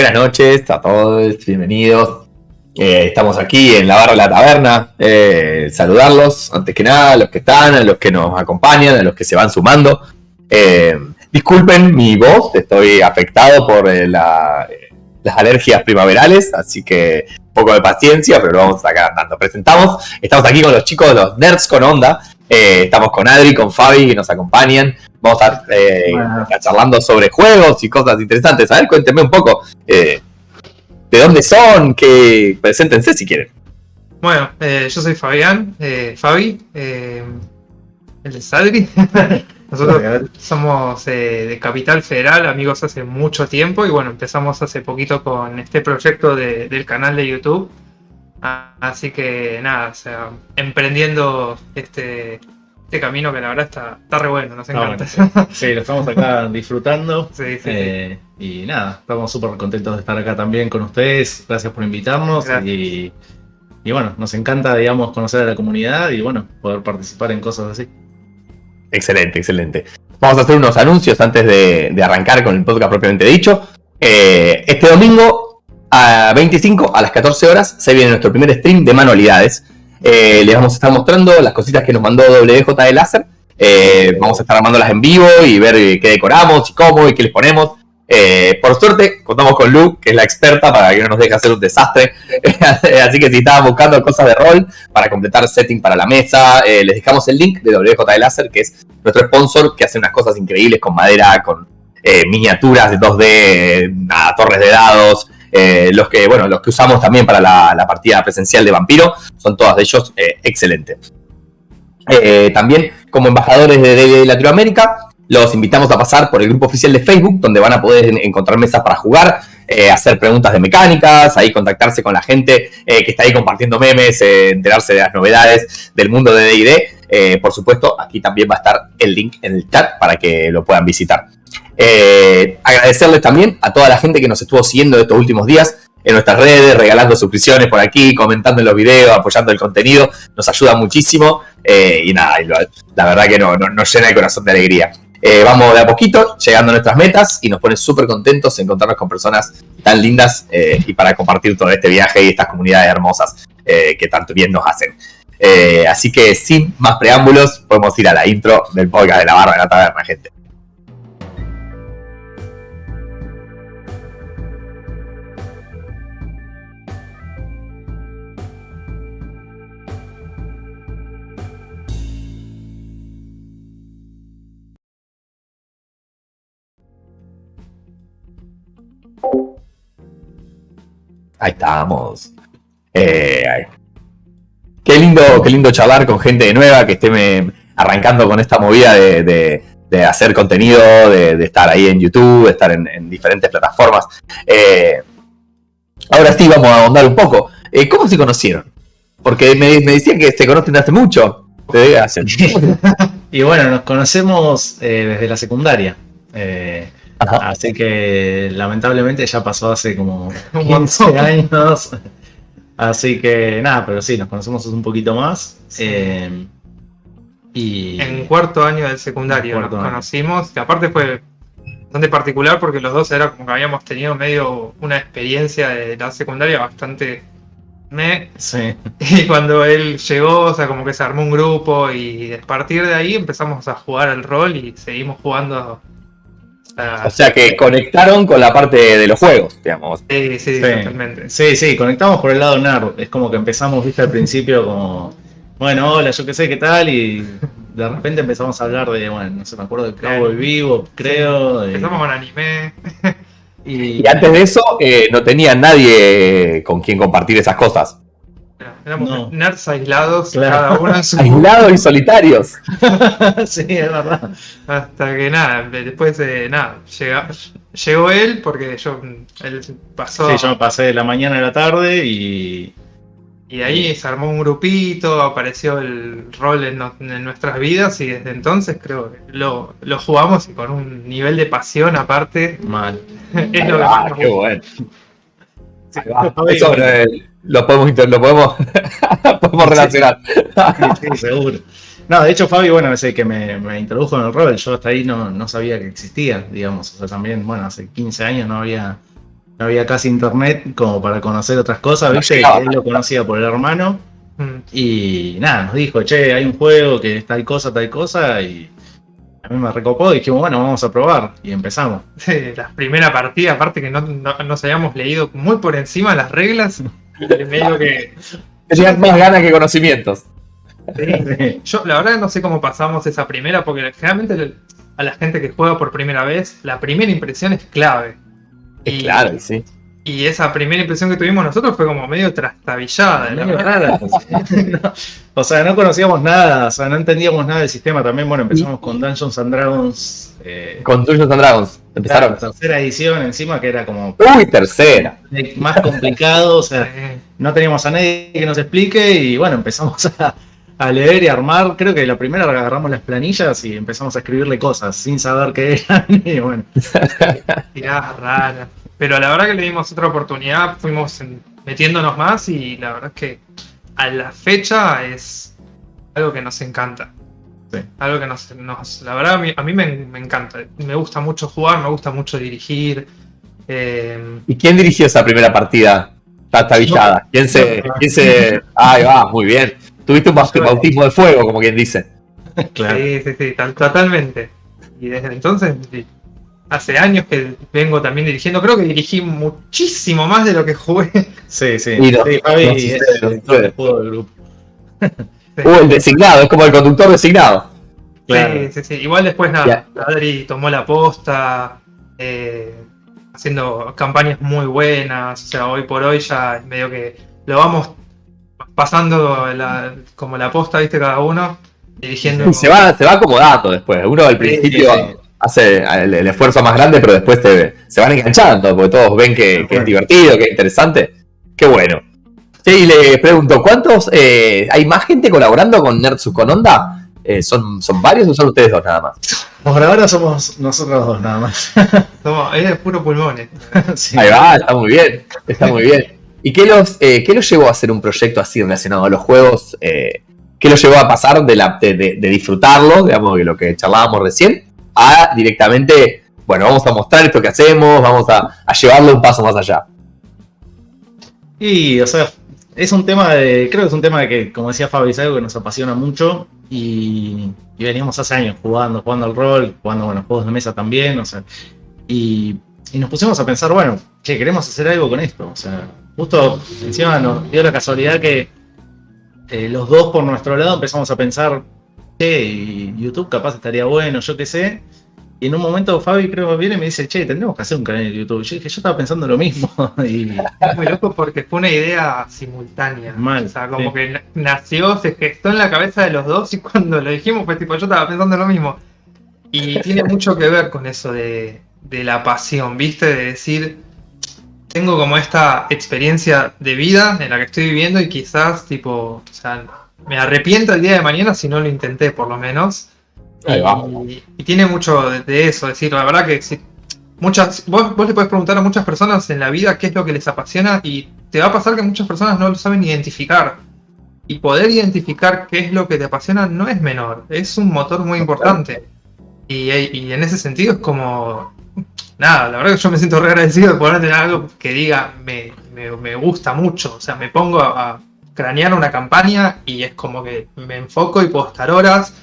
Buenas noches a todos, bienvenidos. Eh, estamos aquí en la barra de la taberna. Eh, saludarlos, antes que nada, a los que están, a los que nos acompañan, a los que se van sumando. Eh, disculpen mi voz, estoy afectado por las alergias primaverales, así que un poco de paciencia, pero lo vamos a sacar andando. Presentamos, estamos aquí con los chicos de los Nerds con Onda. Estamos con Adri, con Fabi, que nos acompañan. Vamos a estar eh, charlando sobre juegos y cosas interesantes. A ver, cuéntenme un poco eh, de dónde son, que preséntense si quieren. Bueno, eh, yo soy Fabián, Fabi, el de Sadri. Nosotros somos de Capital Federal, amigos hace mucho tiempo y bueno, empezamos hace poquito con este proyecto del canal de YouTube. Así que nada, o sea, emprendiendo este, este camino que la verdad está, está re bueno, nos encanta. sí. lo estamos acá disfrutando. Eh, y nada, estamos súper contentos de estar acá también con ustedes. Gracias por invitarnos. Y, bueno, nos encanta, digamos, conocer a la comunidad y bueno, poder participar en cosas así. Excelente, excelente. Vamos a hacer unos anuncios antes de, arrancar con el podcast propiamente dicho. Eh, este domingo a 25 a las 14 horas se viene nuestro primer stream de manualidades. Eh, les vamos a estar mostrando las cositas que nos mandó WJ de Láser. Eh, vamos a estar armándolas en vivo y ver qué decoramos y cómo y qué les ponemos. Eh, por suerte, contamos con Lu, que es la experta para que no nos deje hacer un desastre. Así que si estaban buscando cosas de rol para completar setting para la mesa, les dejamos el link de WJ de Láser, que es nuestro sponsor, que hace unas cosas increíbles con madera, con miniaturas de 2D, torres de dados, eh, los que, bueno, los que usamos también para la, partida presencial de Vampiro, son todos de ellos eh, excelentes. Eh, también, como embajadores de, Latinoamérica, los invitamos a pasar por el grupo oficial de Facebook, donde van a poder encontrar mesas para jugar, hacer preguntas de mecánicas, ahí contactarse con la gente que está ahí compartiendo memes, enterarse de las novedades del mundo de D&D. por supuesto, aquí también va a estar el link en el chat para que lo puedan visitar. Eh, agradecerles también a toda la gente que nos estuvo siguiendo estos últimos días en nuestras redes, regalando suscripciones por aquí, comentando en los videos, apoyando el contenido. Nos ayuda muchísimo eh, y nada, la verdad que no, nos llena el corazón de alegría. Eh, vamos de a poquito llegando a nuestras metas y nos pone súper contentos encontrarnos con personas tan lindas y para compartir todo este viaje y estas comunidades hermosas que tanto bien nos hacen. así que sin más preámbulos, podemos ir a la intro del podcast de la barra de la taberna, gente. Ahí estamos. Eh, qué lindo, qué lindo charlar con gente nueva que esté arrancando con esta movida de, hacer contenido, de, estar ahí en YouTube, de estar en, diferentes plataformas. Eh, ahora sí, vamos a ahondar un poco. Eh, ¿Cómo se conocieron? Porque me, decían que se conocen hace mucho. y bueno, nos conocemos desde la secundaria. Así que lamentablemente ya pasó hace como 15 años. Así que nada, pero sí, nos conocemos un poquito más. Eh, y en cuarto año del secundario nos conocimos, que aparte fue bastante particular porque los dos era como que habíamos tenido medio una experiencia de la secundaria bastante me. Sí. Y cuando él llegó, o sea, como que se armó un grupo y a partir de ahí empezamos a jugar al rol y seguimos jugando o sea que conectaron con la parte de los juegos, digamos. Sí, sí, totalmente. Sí, sí, conectamos por el lado nerd. Es como que empezamos, viste, al principio como, bueno, hola, yo qué sé, qué tal, y de repente empezamos a hablar de, bueno, no sé, me acuerdo de Cowboy Vivo, creo. Empezamos con anime. y... antes de eso, eh, no tenía nadie con quien compartir esas cosas. Éramos nerds aislados, cada uno en su... Aislados y solitarios. sí, es verdad. Hasta que nada, después de nada, llegó él porque yo, él pasó... Sí, yo me pasé de la mañana a la tarde y... Y ahí se armó un grupito, apareció el rol en, nuestras vidas y desde entonces creo que lo, jugamos y con un nivel de pasión aparte. Mal. es lo ah, qué bueno. Eso lo podemos, lo podemos, podemos relacionar. Sí, seguro. No, de hecho Fabi, bueno, es el que me, introdujo en el rol, yo hasta ahí no, no, sabía que existía, digamos, o sea, también, bueno, hace 15 años no había no había casi internet como para conocer otras cosas, ¿viste? él lo conocía por el hermano. Mm. Y nada, nos dijo, che, hay un juego que es tal cosa, tal cosa, y a mí me recopó y dijimos, bueno, vamos a probar. Y empezamos. Sí, la primera partida, aparte que no, nos habíamos leído muy por encima las reglas, medio que... Tenías más ganas que conocimientos. Sí, Yo la verdad no sé cómo pasamos esa primera, porque generalmente a la gente que juega por primera vez, la primera impresión es clave. Y, claro, sí. Y esa primera impresión que tuvimos nosotros fue como medio trastabillada. o sea, no conocíamos nada, o sea, no entendíamos nada del sistema. También, bueno, empezamos con Dungeons and Dragons. Eh, con Dungeons and Dragons, empezaron. tercera edición encima, que era como. Uy, tercera. Más complicado, o sea, no teníamos a nadie que nos explique y bueno, empezamos a a leer y armar. Creo que la primera agarramos las planillas y empezamos a escribirle cosas sin saber qué eran. Y bueno. Tiradas raras. Pero la verdad que le dimos otra oportunidad, fuimos metiéndonos más y la verdad es que a la fecha es algo que nos encanta. Sí. Algo que nos, La verdad a mí, me, encanta. Me gusta mucho jugar, me gusta mucho dirigir. Eh, ¿Y quién dirigió esa primera partida? Tata Villada. ¿Quién se, ¿Quién se.? Ahí va, muy bien. Tuviste un bautismo de fuego, como quien dice. Sí, sí, sí, totalmente. Y desde entonces, hace años que vengo también dirigiendo. Creo que dirigí muchísimo más de lo que jugué. Sí, sí. Y sí, Fabi es el del grupo. Uh, el designado, es como el conductor designado. Sí, sí, sí. Igual después nada, Adri tomó la posta, eh, haciendo campañas muy buenas. O sea, hoy por hoy ya medio que lo vamos pasando como la posta, viste, cada uno, dirigiendo. Y se va, se va acomodando después. Uno al principio hace el, esfuerzo más grande, pero después se van enganchando, porque todos ven que, es divertido, que es interesante. Qué bueno. y le pregunto, ¿cuántos eh, hay más gente colaborando con Nerdsus con Onda? Eh, ¿son, ¿Son varios o son ustedes dos nada más? Por ahora somos nosotros dos nada más. Somos, es puro pulmones. Ahí va, está muy bien, está muy bien. ¿Y qué los, eh, qué los llevó a hacer un proyecto así relacionado a los juegos? Eh, ¿Qué los llevó a pasar de, la, de, disfrutarlo, digamos, de lo que charlábamos recién, a directamente, bueno, vamos a mostrar esto que hacemos, vamos a, llevarlo un paso más allá? Y, o sea, es un tema de, creo que es un tema de que, como decía Fabi, es algo que nos apasiona mucho y, veníamos hace años jugando, jugando al rol, jugando, bueno, juegos de mesa también, o sea, y, y nos pusimos a pensar, bueno, che, queremos hacer algo con esto, o sea, justo encima nos dio la casualidad que eh, los dos por nuestro lado empezamos a pensar, che, YouTube capaz estaría bueno, yo qué sé. Y en un momento Fabi creo que viene y me dice, che, tendremos que hacer un canal de YouTube. Yo dije, yo estaba pensando lo mismo. y... Es muy loco porque fue una idea simultánea. o sea, como que nació, se gestó en la cabeza de los dos y cuando lo dijimos fue tipo, yo estaba pensando lo mismo. Y tiene mucho que ver con eso de, de la pasión, ¿viste? De decir, tengo como esta experiencia de vida en la que estoy viviendo y quizás, tipo, o sea, me arrepiento el día de mañana si no lo intenté, por lo menos. y, y, tiene mucho de, eso, es decir, la verdad que si, muchas, vos, vos le podés preguntar a muchas personas en la vida qué es lo que les apasiona y te va a pasar que muchas personas no lo saben identificar. Y poder identificar qué es lo que te apasiona no es menor, es un motor muy importante. Y, y en ese sentido es como nada, la verdad que yo me siento re agradecido de poder tener algo que diga me, gusta mucho. O sea, me pongo a, cranear una campaña y es como que me enfoco y puedo estar horas,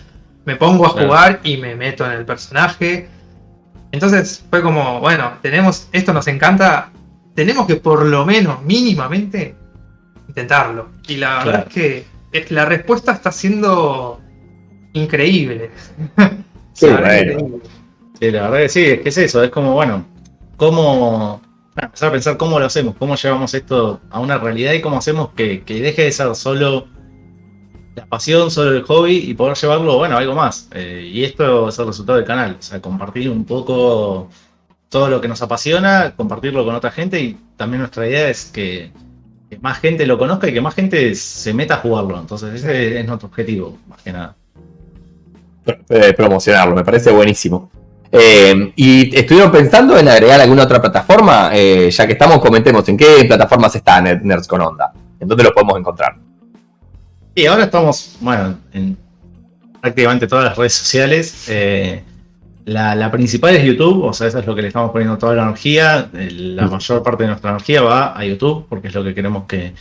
me pongo a jugar y me meto en el personaje. Entonces fue como, bueno, tenemos, esto nos encanta, tenemos que por lo menos mínimamente intentarlo. Y la verdad es que la respuesta está siendo increíble. Sí, Sí, la verdad que sí, es que es eso, es como, bueno, cómo empezar a pensar cómo lo hacemos, cómo llevamos esto a una realidad y cómo hacemos que, deje de ser solo la pasión, solo el hobby y poder llevarlo, bueno, a algo más. Eh, y esto es el resultado del canal, o sea, compartir un poco todo lo que nos apasiona, compartirlo con otra gente y también nuestra idea es que, más gente lo conozca y que más gente se meta a jugarlo. Entonces ese es nuestro objetivo, más que nada. Promocionarlo, me parece buenísimo. Eh, y estuvieron pensando en agregar alguna otra plataforma, eh, ya que estamos, comentemos en qué plataformas está Nerds con Onda, en dónde lo podemos encontrar. Y ahora estamos, bueno, en prácticamente todas las redes sociales. Eh, la, principal es YouTube, o sea, eso es lo que le estamos poniendo toda la energía. La mayor parte de nuestra energía va a YouTube, porque es lo que queremos que,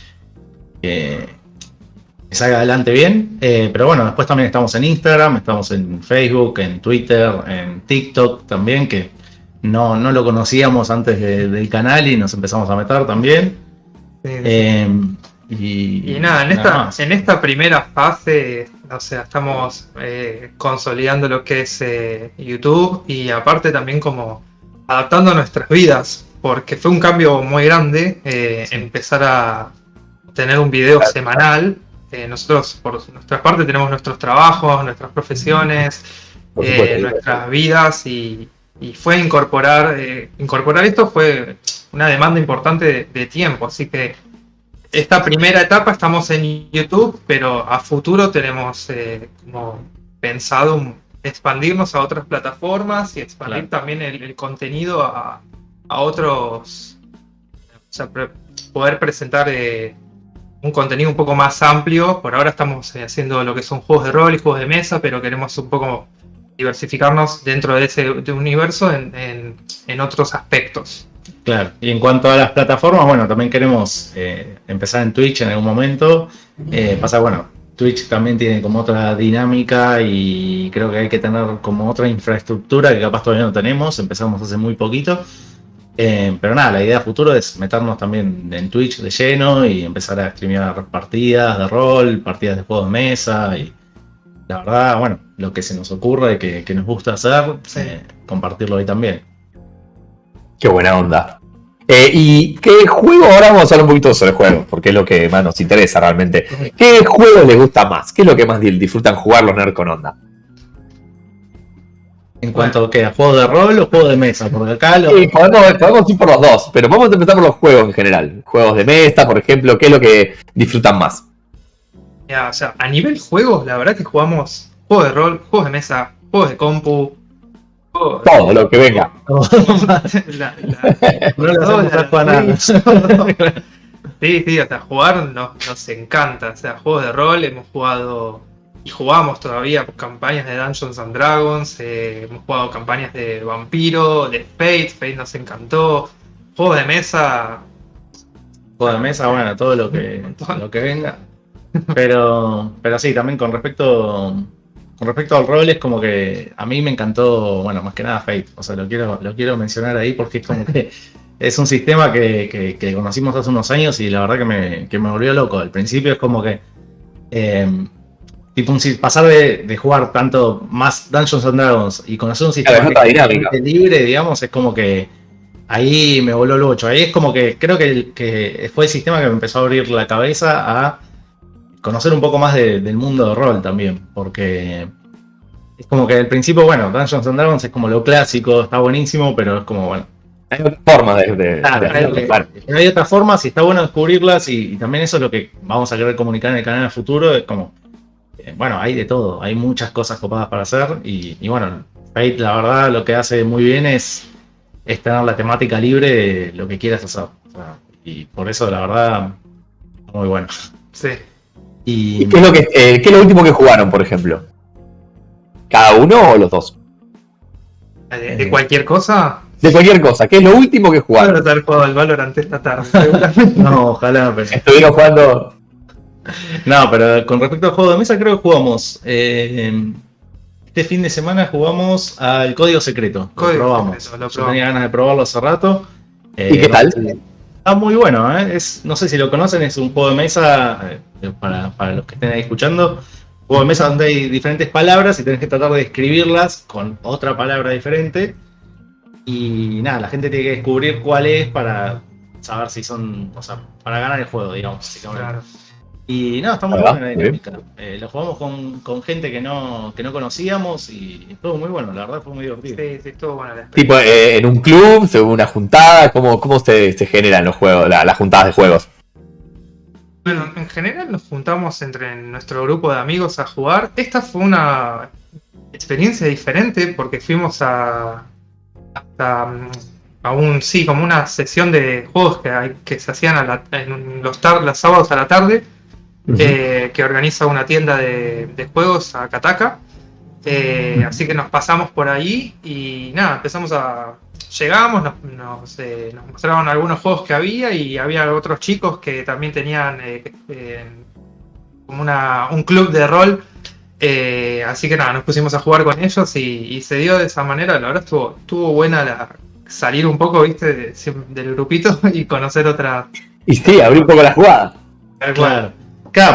salga adelante bien. Eh, pero bueno, después también estamos en Instagram, estamos en Facebook, en Twitter, en TikTok también, que no, no lo conocíamos antes del canal y nos empezamos a meter también. Eh, y, nada, en, esta, en esta primera fase, o sea, estamos eh, consolidando lo que es eh, YouTube y aparte también como adaptando nuestras vidas, porque fue un cambio muy grande empezar a tener un video semanal. Nosotros, por nuestra parte, tenemos nuestros trabajos, nuestras profesiones, nuestras vidas y, y fue incorporar, eh, incorporar esto fue una demanda importante de, tiempo, así que esta primera etapa estamos en YouTube, pero a futuro tenemos eh, como pensado expandirnos a otras plataformas y expandir también el, contenido a, otros, o sea, poder presentar eh, un contenido un poco más amplio. Por ahora estamos haciendo lo que son juegos de rol y juegos de mesa, pero queremos un poco diversificarnos dentro de ese universo en, otros aspectos. Claro, y en cuanto a las plataformas, bueno, también queremos eh, empezar en Twitch en algún momento. Eh, pasa, bueno, Twitch también tiene como otra dinámica y creo que hay que tener como otra infraestructura que capaz todavía no tenemos, empezamos hace muy poquito. Eh, pero nada, la idea futuro es meternos también en Twitch de lleno y empezar a streamear partidas de rol, partidas de juegos de mesa y la verdad, bueno, lo que se nos ocurre, que, que nos gusta hacer, eh, compartirlo ahí también. Qué buena onda. Eh, ¿Y qué juego? Ahora vamos a hablar un poquito sobre juegos, porque es lo que más nos interesa realmente. ¿Qué juego les gusta más? ¿Qué es lo que más disfrutan jugar los nerds con onda? En cuanto a, ¿qué? ¿a juego de rol o juego de mesa? Porque acá lo... Sí, podemos, ir por los dos, pero vamos a empezar por los juegos en general. Juegos de mesa, por ejemplo, ¿qué es lo que disfrutan más? o sea, a nivel juegos, la verdad que jugamos juegos de rol, juegos de mesa, juegos de compu. Todo lo que venga. Sí, sí, hasta jugar nos, encanta. O sea, juegos de rol, hemos jugado y jugamos todavía campañas de Dungeons and Dragons, eh, hemos jugado campañas de Vampiro, de Fate, Fate nos encantó. Juegos de mesa. Juegos de mesa, bueno, todo lo que, lo que venga. Pero, pero sí, también con respecto, con respecto al rol es como que a mí me encantó, bueno, más que nada Fate. O sea, lo quiero, lo quiero mencionar ahí porque es como que es un sistema que, que, conocimos hace unos años y la verdad que me, que me volvió loco. Al principio es como que... Eh, tipo pasar de, jugar tanto más Dungeons and Dragons y conocer un sistema libre, digamos, es como que ahí me voló loco. Ahí es como que creo que, que fue el sistema que me empezó a abrir la cabeza a conocer un poco más del mundo de rol también, porque es como que al principio, bueno, Dungeons and Dragons es como lo clásico, está buenísimo, pero es como, bueno. Hay otras formas de... hay, otras formas y está bueno descubrirlas y, también eso es lo que vamos a querer comunicar en el canal en el futuro, es como, eh, bueno, hay de todo, hay muchas cosas copadas para hacer y, bueno, Fate la verdad lo que hace muy bien es, es tener la temática libre de lo que quieras hacer. y por eso la verdad, muy bueno. Sí. ¿Y, qué, es lo que, eh, qué es lo último que jugaron, por ejemplo? ¿Cada uno o los dos? ¿De, cualquier cosa? De cualquier cosa. ¿Qué es lo último que jugaron? Voy haber jugado al Valorant esta tarde. no, ojalá. Pero... Estuvieron jugando... No, pero con respecto al juego de mesa creo que jugamos... Eh, este fin de semana jugamos al Código Secreto. lo probamos. Yo tenía ganas de probarlo hace rato. ¿Y qué eh, tal? Está muy bueno, ¿eh? es, no sé si lo conocen, es un juego de mesa, eh, para, los que estén ahí escuchando, juego de mesa donde hay diferentes palabras y tenés que tratar de escribirlas con otra palabra diferente. Y nada, la gente tiene que descubrir cuál es para saber si son, o sea, para ganar el juego, digamos. Claro. Y no, está muy buena la dinámica. Eh, lo jugamos con, gente que no, que no conocíamos y estuvo muy bueno, la verdad fue muy divertido. Sí, sí, estuvo bueno. Tipo, eh, en un club, una juntada, ¿cómo, cómo se, se generan los juegos, las juntadas de juegos? Bueno, en general nos juntamos entre nuestro grupo de amigos a jugar. Esta fue una experiencia diferente porque fuimos a hasta a un sí como una sesión de juegos que, que se hacían a en los, los sábados a la tarde eh, que organiza una tienda de, juegos a Kataka. Eh, así que nos pasamos por ahí y nada, empezamos a... Llegamos, nos, eh, nos, mostraron algunos juegos que había y había otros chicos que también tenían como una, un club de rol. así que nada, nos pusimos a jugar con ellos y, se dio de esa manera. La verdad estuvo, estuvo buena la, salir un poco, viste, del grupito y conocer otra. Y sí, abrir un poco la jugada. Claro. Claro,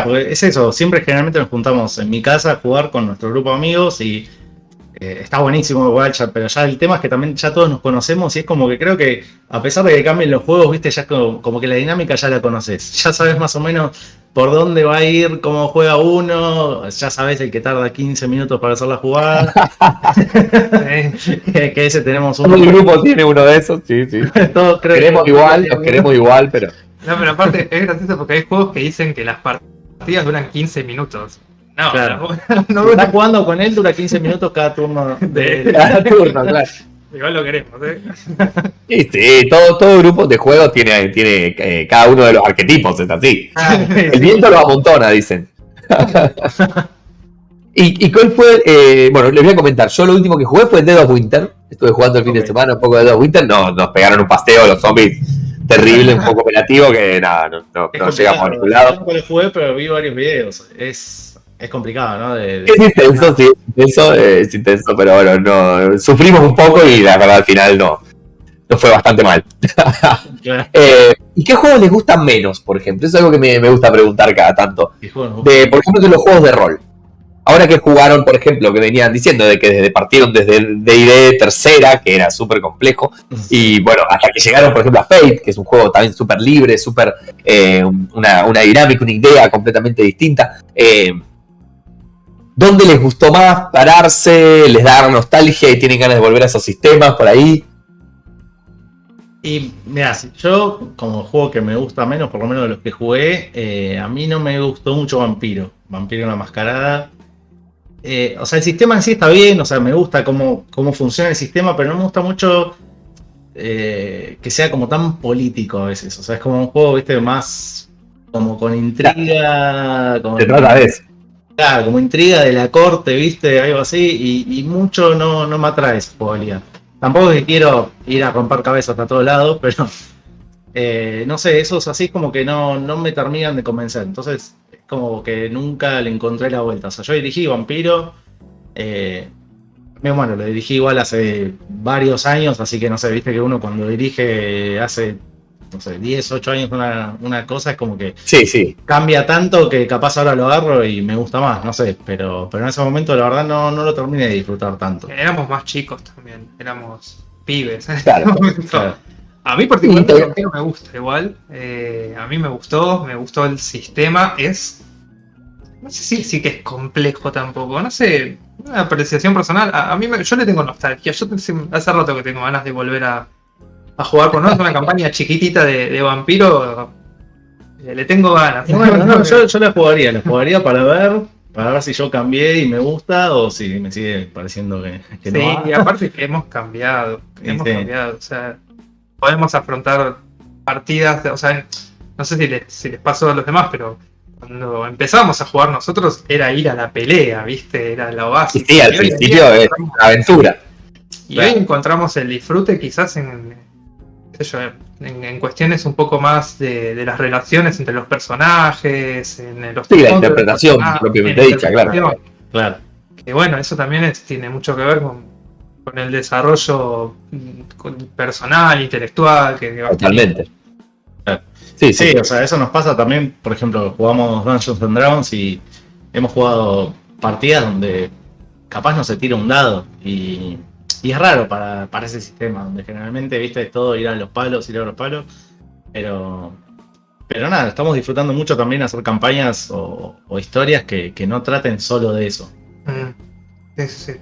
porque es eso, siempre generalmente nos juntamos en mi casa a jugar con nuestro grupo de amigos y eh, está buenísimo igual, pero ya el tema es que también ya todos nos conocemos y es como que creo que a pesar de que cambien los juegos, viste, ya como, como que la dinámica ya la conoces, ya sabes más o menos por dónde va a ir, cómo juega uno, ya sabes el que tarda 15 minutos para hacer la jugada. que, ese tenemos uno. el grupo tiene uno de esos, sí, sí. Todos queremos igual, los queremos igual, pero. No, pero aparte es gracioso porque hay juegos que dicen que las partidas duran 15 minutos. No, claro. no, Estás jugando con él, dura 15 minutos cada turno. De... Cada turno, claro. Igual lo queremos, ¿eh? Sí, todo, todo grupo de juego tiene, tiene eh, cada uno de los arquetipos, es así. Ah, el viento lo amontona, dicen. ¿Y, ¿Y, cuál fue? Eh, bueno, les voy a comentar. Yo lo último que jugué fue Dead of Winter. Estuve jugando el fin de semana un poco de Dead of Winter. No, nos pegaron un pasteo los zombies terrible, un poco operativo, que nada, no, no, llegamos a ningún lado. No lo jugué, pero vi varios videos. Es es complicado, ¿no? es intenso, sí, intenso, es intenso, pero bueno, no, sufrimos un poco y la verdad al final no, no fue bastante mal. Eh, ¿Y qué juegos les gustan menos, por ejemplo? Eso es algo que me, gusta preguntar cada tanto. De, por ejemplo, de los juegos de rol. Ahora que jugaron, por ejemplo, que venían diciendo de que partieron desde D&D tercera, que era súper complejo, y bueno, hasta que llegaron, por ejemplo, a Fate, que es un juego también súper libre, súper eh, una, una, dinámica, una idea completamente distinta. Eh, ¿Dónde les gustó más pararse? ¿Les da nostalgia y tienen ganas de volver a esos sistemas por ahí? Y mira, yo como juego que me gusta menos, por lo menos de los que jugué, eh, a mí no me gustó mucho Vampiro. Vampiro una mascarada. Eh, o sea, el sistema en sí está bien, o sea, me gusta cómo, cómo funciona el sistema, pero no me gusta mucho eh, que sea como tan político a veces. O sea, es como un juego, viste, más como con intriga. Se trata de eso. Claro, como intriga de la corte, viste, algo así, y, mucho no, no me atrae esa jugabilidad. Tampoco que quiero ir a romper cabezas a todos lados, pero eh, no sé, esos así como que no, no me terminan de convencer. Entonces, es como que nunca le encontré la vuelta. O sea, yo dirigí Vampiro, eh, bueno, lo dirigí igual hace varios años, así que no sé, viste que uno cuando dirige hace no sé, 10, 8 años una, una cosa, es como que sí, sí. cambia tanto que capaz ahora lo agarro y me gusta más, no sé, pero, pero en ese momento la verdad no, no lo terminé de disfrutar tanto. Éramos más chicos también, éramos pibes. Claro, A mí particularmente me gusta igual, eh, a mí me gustó, me gustó el sistema, es... No sé si sí que es complejo tampoco, no sé, una apreciación personal. A, mí yo le tengo nostalgia, yo hace rato que tengo ganas de volver a, a jugar con nosotros una campaña chiquitita de, vampiro, eh, le tengo ganas. no, yo, yo, la jugaría, la jugaría para ver, para ver si yo cambié y me gusta o si me sigue pareciendo que, sí, y aparte que hemos cambiado, hemos cambiado, o sea, podemos afrontar partidas, o sea, no sé si les, si les pasó a los demás, pero cuando empezamos a jugar nosotros era ir a la pelea, ¿viste? Era la base. Sí, al principio es una aventura. Y hoy encontramos el disfrute quizás en, en, cuestiones un poco más de, las relaciones entre los personajes, en los Sí, la interpretación propiamente dicha, claro. claro. Que bueno, eso también tiene mucho que ver con, el desarrollo mm, personal, intelectual. Que, Totalmente. Sí, sí, o sea, eso nos pasa también, por ejemplo, jugamos Dungeons and Dragons y hemos jugado partidas donde capaz no se tira un dado y y es raro para, ese sistema, donde generalmente, viste, es todo ir a los palos, ir a los palos. Pero, pero nada, estamos disfrutando mucho también hacer campañas o, historias que, no traten solo de eso. Mm. Sí, sí.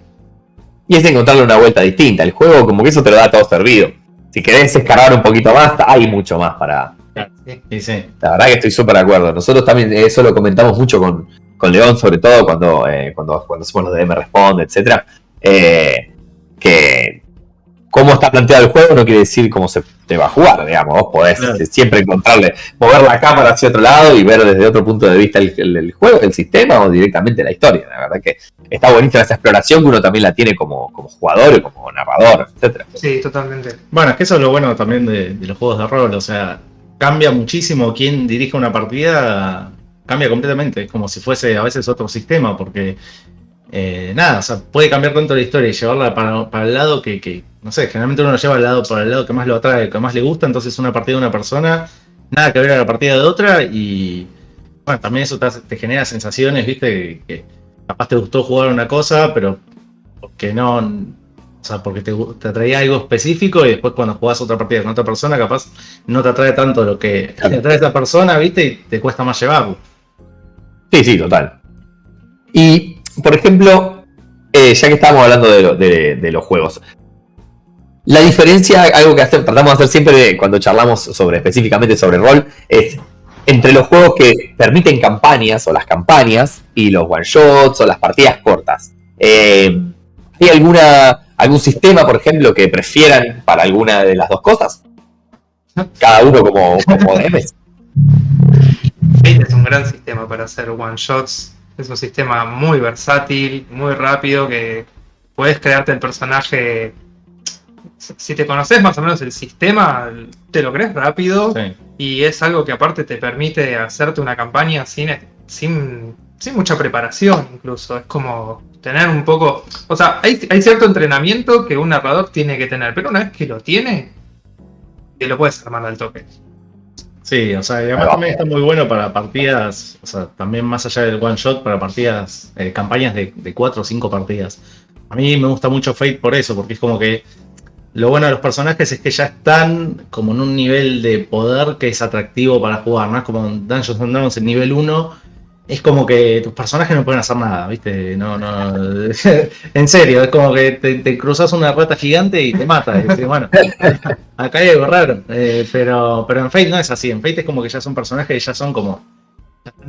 Y es encontrarle una vuelta distinta. El juego, como que eso te lo da todo servido. Si querés escarbar un poquito más, hay mucho más para. Sí, sí. La verdad que estoy súper de acuerdo. Nosotros también eso lo comentamos mucho con, con León, sobre todo cuando, eh, cuando, cuando hacemos los DM Responde, etc. Eh, que cómo está planteado el juego no quiere decir cómo se te va a jugar, digamos. Vos podés siempre encontrarle, mover la cámara hacia otro lado y ver desde otro punto de vista el, juego, el sistema o directamente la historia. La verdad que está buenísima esa exploración que uno también la tiene como, como jugador y como narrador, etcétera. Sí, totalmente. Bueno, es que eso es lo bueno también de, los juegos de rol, o sea, cambia muchísimo quién dirige una partida, cambia completamente, es como si fuese a veces otro sistema, porque eh, nada, o sea, puede cambiar tanto la historia y llevarla para, el lado que, no sé, generalmente uno lo lleva al lado para el lado que más lo atrae, que más le gusta, entonces una partida de una persona, nada que ver a la partida de otra y bueno, también eso te, genera sensaciones, viste, que, capaz te gustó jugar una cosa, pero porque no, o sea, porque te, te atraía algo específico y después cuando jugás otra partida con otra persona, capaz no te atrae tanto lo que te atrae esa persona, viste, y te cuesta más llevarlo. Sí, sí, total. Y por ejemplo, eh, ya que estamos hablando de, los juegos, la diferencia, algo que tratamos de hacer siempre cuando charlamos sobre específicamente sobre rol, es entre los juegos que permiten campañas o las campañas y los one shots o las partidas cortas. Eh, ¿Hay alguna algún sistema, por ejemplo, que prefieran para alguna de las dos cosas? Cada uno como, como debe. es un gran sistema para hacer one shots es un sistema muy versátil, muy rápido, que puedes crearte el personaje. Si te conoces más o menos el sistema, te lo crees rápido. Y es algo que aparte te permite hacerte una campaña sin, sin, sin mucha preparación incluso. Es como tener un poco... O sea, hay, hay cierto entrenamiento que un narrador tiene que tener, pero una vez que lo tiene, te lo puedes armar al toque. Sí, o sea, y además también está muy bueno para partidas, o sea, también más allá del one shot, para partidas, eh, campañas de, de cuatro o cinco partidas. A mí me gusta mucho Fate por eso, porque es como que lo bueno de los personajes es que ya están como en un nivel de poder que es atractivo para jugar, ¿no? Es como Dungeons and Dragons en nivel 1 es como que tus personajes no pueden hacer nada, ¿viste? No, no. en serio, es como que te, cruzas una rata gigante y te mata. Y bueno, acá hay algo raro. Eh, pero, pero en Fate no es así. En Fate es como que ya son personajes y ya son como,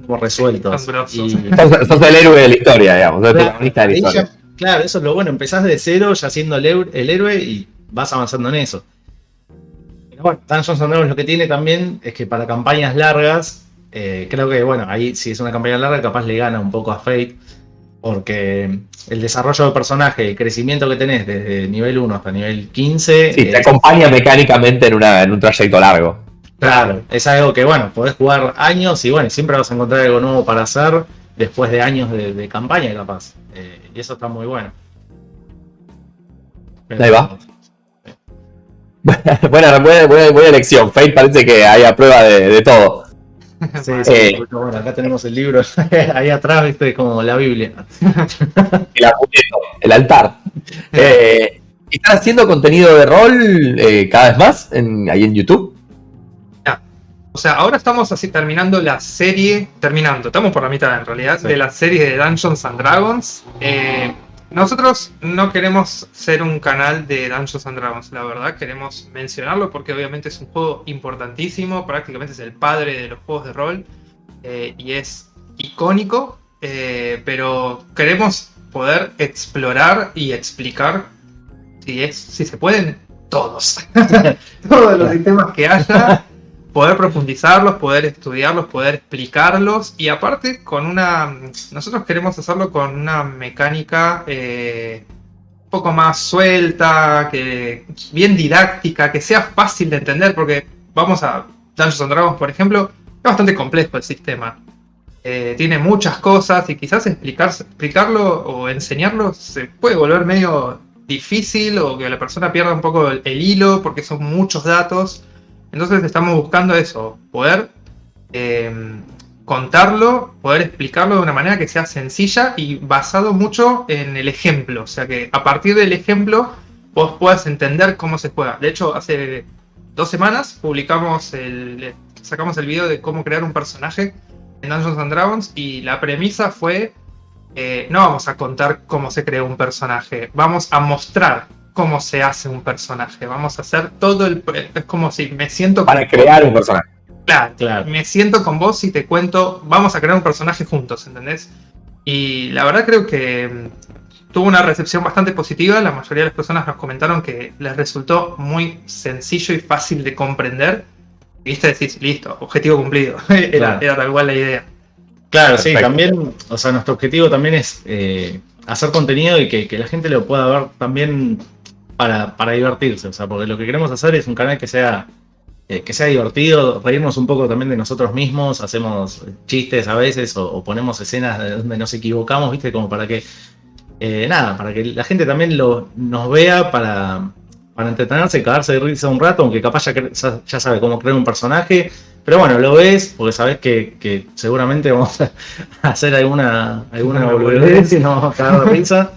como resueltos. Y... Sos, el héroe de la historia, digamos. Claro, de la historia. claro, eso es lo bueno. Empezás de cero ya siendo el, héroe y vas avanzando en eso. Pero bueno, Dungeons and lo que tiene también es que para campañas largas eh, creo que, bueno, ahí si es una campaña larga, capaz le gana un poco a Fate, porque el desarrollo del personaje, el crecimiento que tenés desde nivel 1 hasta nivel 15. Sí, te acompaña mecánicamente en, una, en un trayecto largo. Claro, es algo que, bueno, podés jugar años y, bueno, siempre vas a encontrar algo nuevo para hacer después de años de, campaña, capaz. Eh, y eso está muy bueno. Ahí va. buena, buena, buena, elección. Fate parece que hay a prueba de todo. Sí, sí, eh, bueno, acá tenemos el libro, ahí atrás, viste, como la Biblia. el, el altar. Eh, ¿Están haciendo contenido de rol eh, cada vez más ahí en YouTube? O sea, ahora estamos así terminando la serie, terminando, estamos por la mitad en realidad, de la serie de Dungeons and Dragons. Nosotros no queremos ser un canal de Dungeons and Dragons, la verdad, queremos mencionarlo porque obviamente es un juego importantísimo, prácticamente es el padre de los juegos de rol eh, y es icónico, eh, pero queremos poder explorar y explicar si, es, si se pueden todos, todos los sistemas que haya poder profundizarlos, poder estudiarlos, poder explicarlos y aparte con una, nosotros queremos hacerlo con una mecánica eh, un poco más suelta, que bien didáctica, que sea fácil de entender porque vamos a Dungeons and Dragons por ejemplo, es bastante complejo el sistema. Eh, tiene muchas cosas y quizás explicar, explicarlo o enseñarlo se puede volver medio difícil o que la persona pierda un poco el hilo porque son muchos datos. Entonces estamos buscando eso, poder em, contarlo, poder explicarlo de una manera que sea sencilla y basado mucho en el ejemplo. O sea que a partir del ejemplo vos puedas entender cómo se juega. De hecho, hace dos semanas publicamos el, sacamos el video de cómo crear un personaje en Dungeons and Dragons y la premisa fue eh, no vamos a contar cómo se crea un personaje, vamos a mostrar cómo se hace un personaje. Vamos a hacer todo el... Es como si me siento... Para crear un personaje. Claro, claro, me siento con vos y te cuento, vamos a crear un personaje juntos, ¿entendés? Y la verdad creo que tuvo una recepción bastante positiva. La mayoría de las personas nos comentaron que les resultó muy sencillo y fácil de comprender. Viste, decís, listo, objetivo cumplido. era, tal cual la idea. Claro, sí, también, o sea, nuestro objetivo también es eh, hacer contenido y que, la gente lo pueda ver también para, divertirse. O sea, porque lo que queremos hacer es un canal que sea eh, que sea divertido, reírnos un poco también de nosotros mismos, hacemos chistes a veces o, ponemos escenas donde nos equivocamos, ¿viste? Como para que, eh, nada, para que la gente también lo, nos vea para, para entretenerse, cagarse de risa un rato, aunque capaz ya, ya sabe cómo crear un personaje, pero bueno, lo ves porque sabes que, seguramente vamos a hacer alguna, alguna boludez y nos vamos a cagar de risa.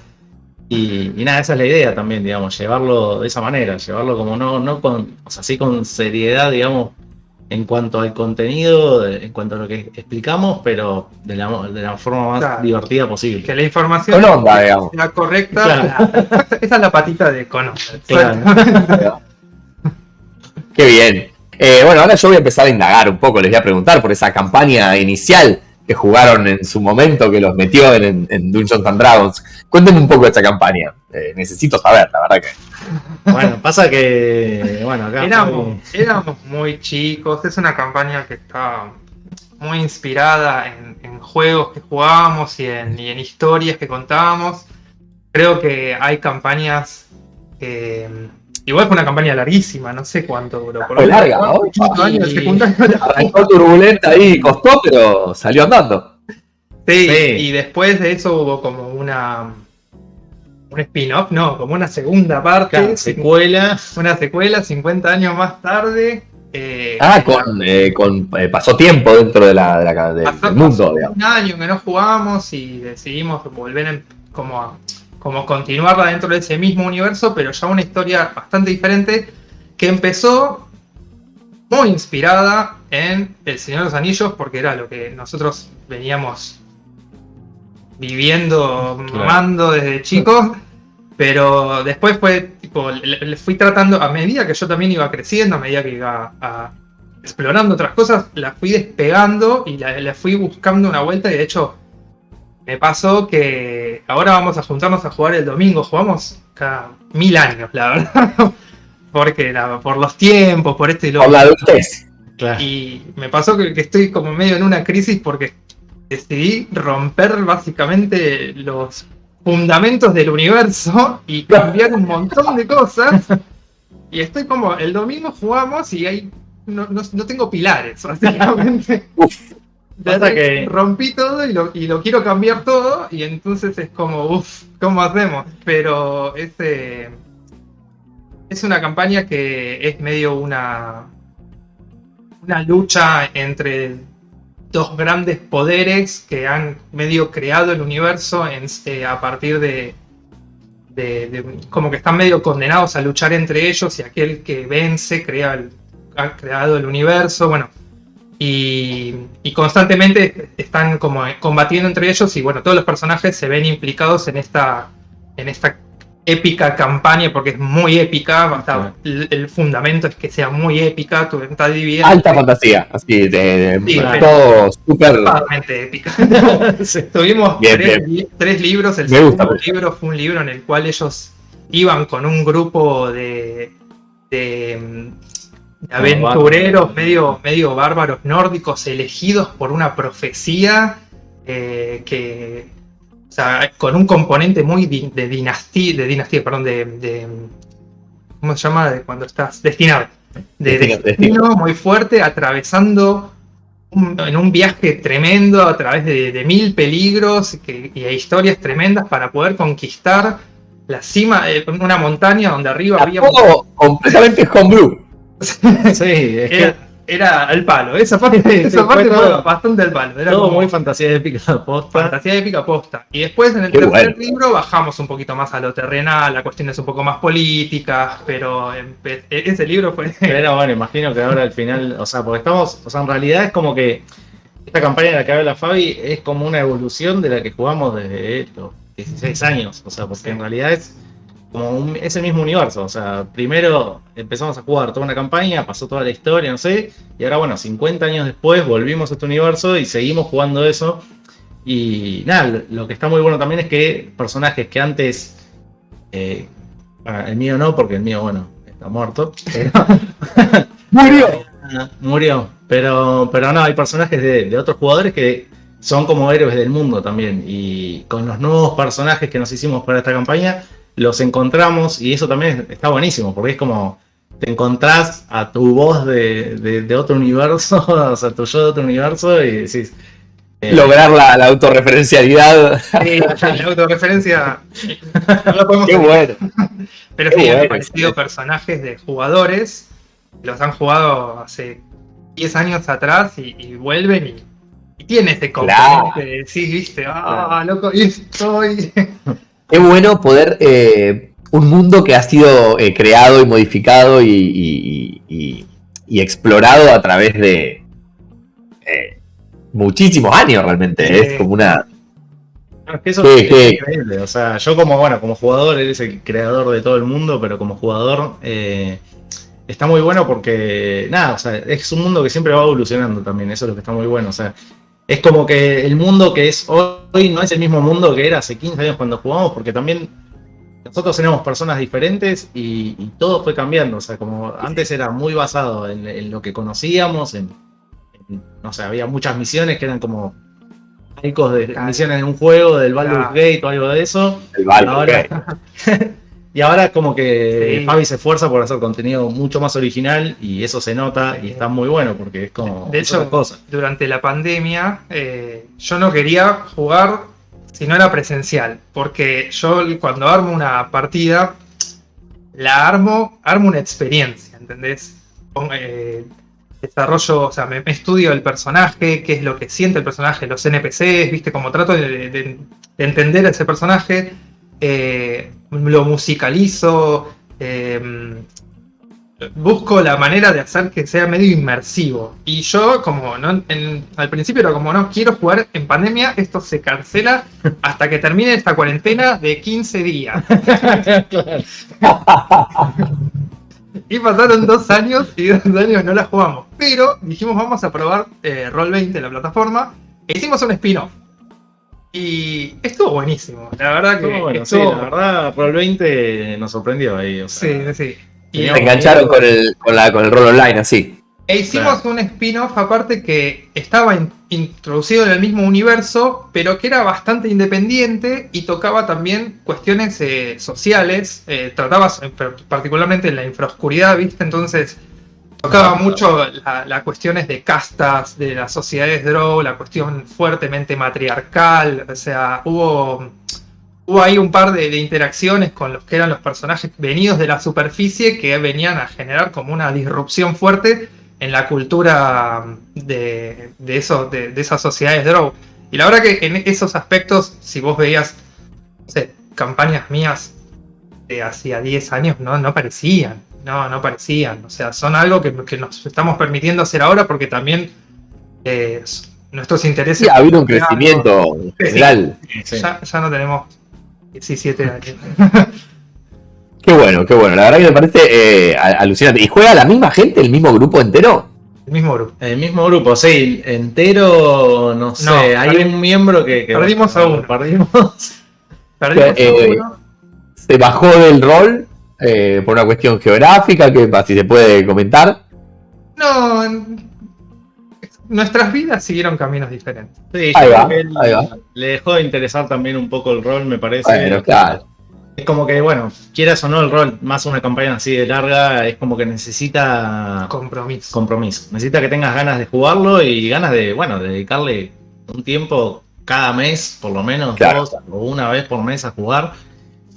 Y, nada, esa es la idea también, digamos, llevarlo de esa manera, llevarlo como no, no con, o sea, sí con seriedad, digamos, en cuanto al contenido, en cuanto a lo que explicamos, pero de la, de la forma más divertida posible. Que la información sea correcta. Esa es la patita de Cono. Qué bien. Eh, bueno, ahora yo voy a empezar a indagar un poco, les voy a preguntar por esa campaña inicial que jugaron en su momento, que los metió en, Dungeons and Dragons. Cuéntenme un poco de esta campaña. Eh, necesito saber, la verdad que. Bueno, pasa que. Bueno, acá. Éramos, muy chicos. Es una campaña que está muy inspirada en, juegos que jugábamos y en, y en historias que contábamos. Creo que hay campañas que Igual fue una campaña larguísima, no sé cuánto duró. Fue larga, ¿no? años Arrancó turbulenta ahí, costó, pero salió andando. Sí, y después de eso hubo como una. Un spin-off, no, como una segunda parte. secuela. Una secuela, 50 años más tarde. Eh, ah, con, eh, con eh, pasó tiempo dentro de la, del mundo, Un año que no jugábamos y decidimos volver en, como a como continuarla dentro de ese mismo universo, pero ya una historia bastante diferente que empezó muy inspirada en El Señor de los Anillos, porque era lo que nosotros veníamos viviendo, mamando desde chicos. Pero después fue tipo, le, fui tratando, a medida que yo también iba creciendo, a medida que iba explorando otras cosas, la fui despegando y le fui buscando una vuelta. Y de hecho, me pasó que ahora vamos a juntarnos a jugar el domingo. Jugamos cada mil años, la verdad. Porque por los tiempos, por este y lo Por la adultez. Y me pasó que, estoy como medio en una crisis porque decidí romper básicamente los fundamentos del universo y cambiar un montón de cosas. Y estoy como, el domingo jugamos y ahí no, tengo pilares, básicamente. Que... Rompí todo y lo, y lo, quiero cambiar todo y entonces es como, uff, ¿cómo hacemos? Pero es, es una campaña que es medio una, una lucha entre dos grandes poderes que han medio creado el universo en, eh, a partir de, de, como que están medio condenados a luchar entre ellos y aquel que vence crea ha creado el universo. Bueno, y, constantemente están como combatiendo entre ellos y bueno, todos los personajes se ven implicados en esta, en esta épica campaña porque es muy épica, el, fundamento es que sea muy épica, está dividida. Alta fantasía, así, de, todo súper... épica. Tuvimos tres, libros, el segundo libro fue un libro en el cual ellos iban con un grupo de, de aventureros medio, medio bárbaros nórdicos elegidos por una profecía eh, que, o sea, con un componente muy de dinastía, de dinastía, perdón, de, ¿cómo se llama? De cuando estás destinado. De destino, muy fuerte, atravesando en un viaje tremendo a través de, mil peligros y historias tremendas para poder conquistar la cima de una montaña donde arriba había... completamente homebrew. sí, era, el palo. Esa parte, esa parte fue bastante el palo. Era todo muy fantasía épica posta. Fantasía épica posta. Y después en el tercer libro bajamos un poquito más a lo terrenal, la cuestión es un poco más política, pero e-, ese libro fue. Pero bueno, imagino que ahora al final, o sea, porque estamos, o sea, en realidad es como que esta campaña de la que habla Fabi es como una evolución de la que jugamos desde los 16 años. O sea, porque en realidad es como un, ese mismo universo. O sea, primero empezamos a jugar toda una campaña, pasó toda la historia, no sé, y ahora bueno, 50 años después volvimos a este universo y seguimos jugando eso. Y nada, lo que está muy bueno también es que personajes que antes. Eh, el mío no, porque el mío, bueno, está muerto. ¡Murió! Murió. Pero, pero no, hay personajes de, otros jugadores que son como héroes del mundo también. Y con los nuevos personajes que nos hicimos para esta campaña, los encontramos y eso también está buenísimo, porque es como te encontrás a tu voz de, otro universo, o sea, tu yo de otro universo y decís... Eh, Lograr la, la, autorreferencialidad. Sí, la autorreferencia Qué bueno. Pero sí, han aparecido personajes de jugadores, los han jugado hace 10 años atrás y, vuelven y, y, tiene ese componente sí, viste, ah, loco, y estoy. Qué bueno poder. Eh, un mundo que ha sido eh, creado y modificado y, explorado a través de eh, muchísimos años realmente. Es como una. eso es increíble. O sea, yo como, bueno, como jugador, eres el creador de todo el mundo, pero como jugador está muy bueno porque, nada, o sea, es un mundo que siempre va evolucionando también, eso es lo que está muy bueno, o sea, es como que el mundo que es hoy no es el mismo mundo que era hace 15 años cuando jugamos, porque también nosotros tenemos personas diferentes y, todo fue cambiando, o sea, como antes era muy basado en, lo que conocíamos, en, no sé, había muchas misiones que eran como de misiones de un juego, del Baldur's Gate o algo de eso. El Baldur's Gate. Y ahora como que Fabi se esfuerza por hacer contenido mucho más original y eso se nota y está muy bueno porque es como... De hecho, durante la pandemia eh, yo no quería jugar si no era presencial, porque yo cuando armo una partida, la armo, armo una experiencia, ¿entendés? Eh, desarrollo, o sea, me, estudio el personaje, qué es lo que siente el personaje, los NPCs, viste, como trato de, de entender a ese personaje eh, lo musicalizo, eh, busco la manera de hacer que sea medio inmersivo. Y yo, como no, al principio era como, no, quiero jugar en pandemia, esto se cancela hasta que termine esta cuarentena de 15 días. y pasaron dos años y dos años no la jugamos. Pero dijimos, vamos a probar eh, Roll20, la plataforma, e hicimos un spin-off. Y estuvo buenísimo, la verdad que. Bueno, sí, la verdad, Pro 20 nos sorprendió ahí. sí, sí. Y se engancharon con el, con, la, con el rol online, así. E hicimos un spin-off aparte que estaba introducido en el mismo universo, pero que era bastante independiente y tocaba también cuestiones eh, sociales. Eh, trataba particularmente en la infraoscuridad, ¿viste? Entonces Tocaba mucho las cuestiones de castas, de las sociedades Drow, la cuestión fuertemente matriarcal, o sea, hubo, hubo ahí un par de, interacciones con los que eran los personajes venidos de la superficie que venían a generar como una disrupción fuerte en la cultura de, de, de, esas sociedades Drow. Y la verdad que en esos aspectos, si vos veías, campañas mías de hacía 10 años, no, no parecían. No, no parecían. O sea, son algo que, nos estamos permitiendo hacer ahora porque también eh, nuestros intereses. Sí, ha habido un crecimiento general. Ya, no tenemos 17 años. qué bueno, qué bueno. La verdad que me parece eh, alucinante. ¿Y juega la misma gente, el mismo grupo entero? El mismo grupo. El mismo grupo, sí. Entero, no sé. hay un miembro que. perdimos a uno. Perdimos. perdimos a eh, uno. Se bajó del rol eh, por una cuestión geográfica, que si se puede comentar. No, nuestras vidas siguieron caminos diferentes. Sí, ahí va, Le dejó de interesar también un poco el rol, me parece. claro. Es como que, bueno, quieras o no, el rol, más una campaña así de larga, es como que necesita... Compromiso. Compromiso. Necesita que tengas ganas de jugarlo y ganas de, bueno, dedicarle un tiempo cada mes, por lo menos, dos o una vez por mes a jugar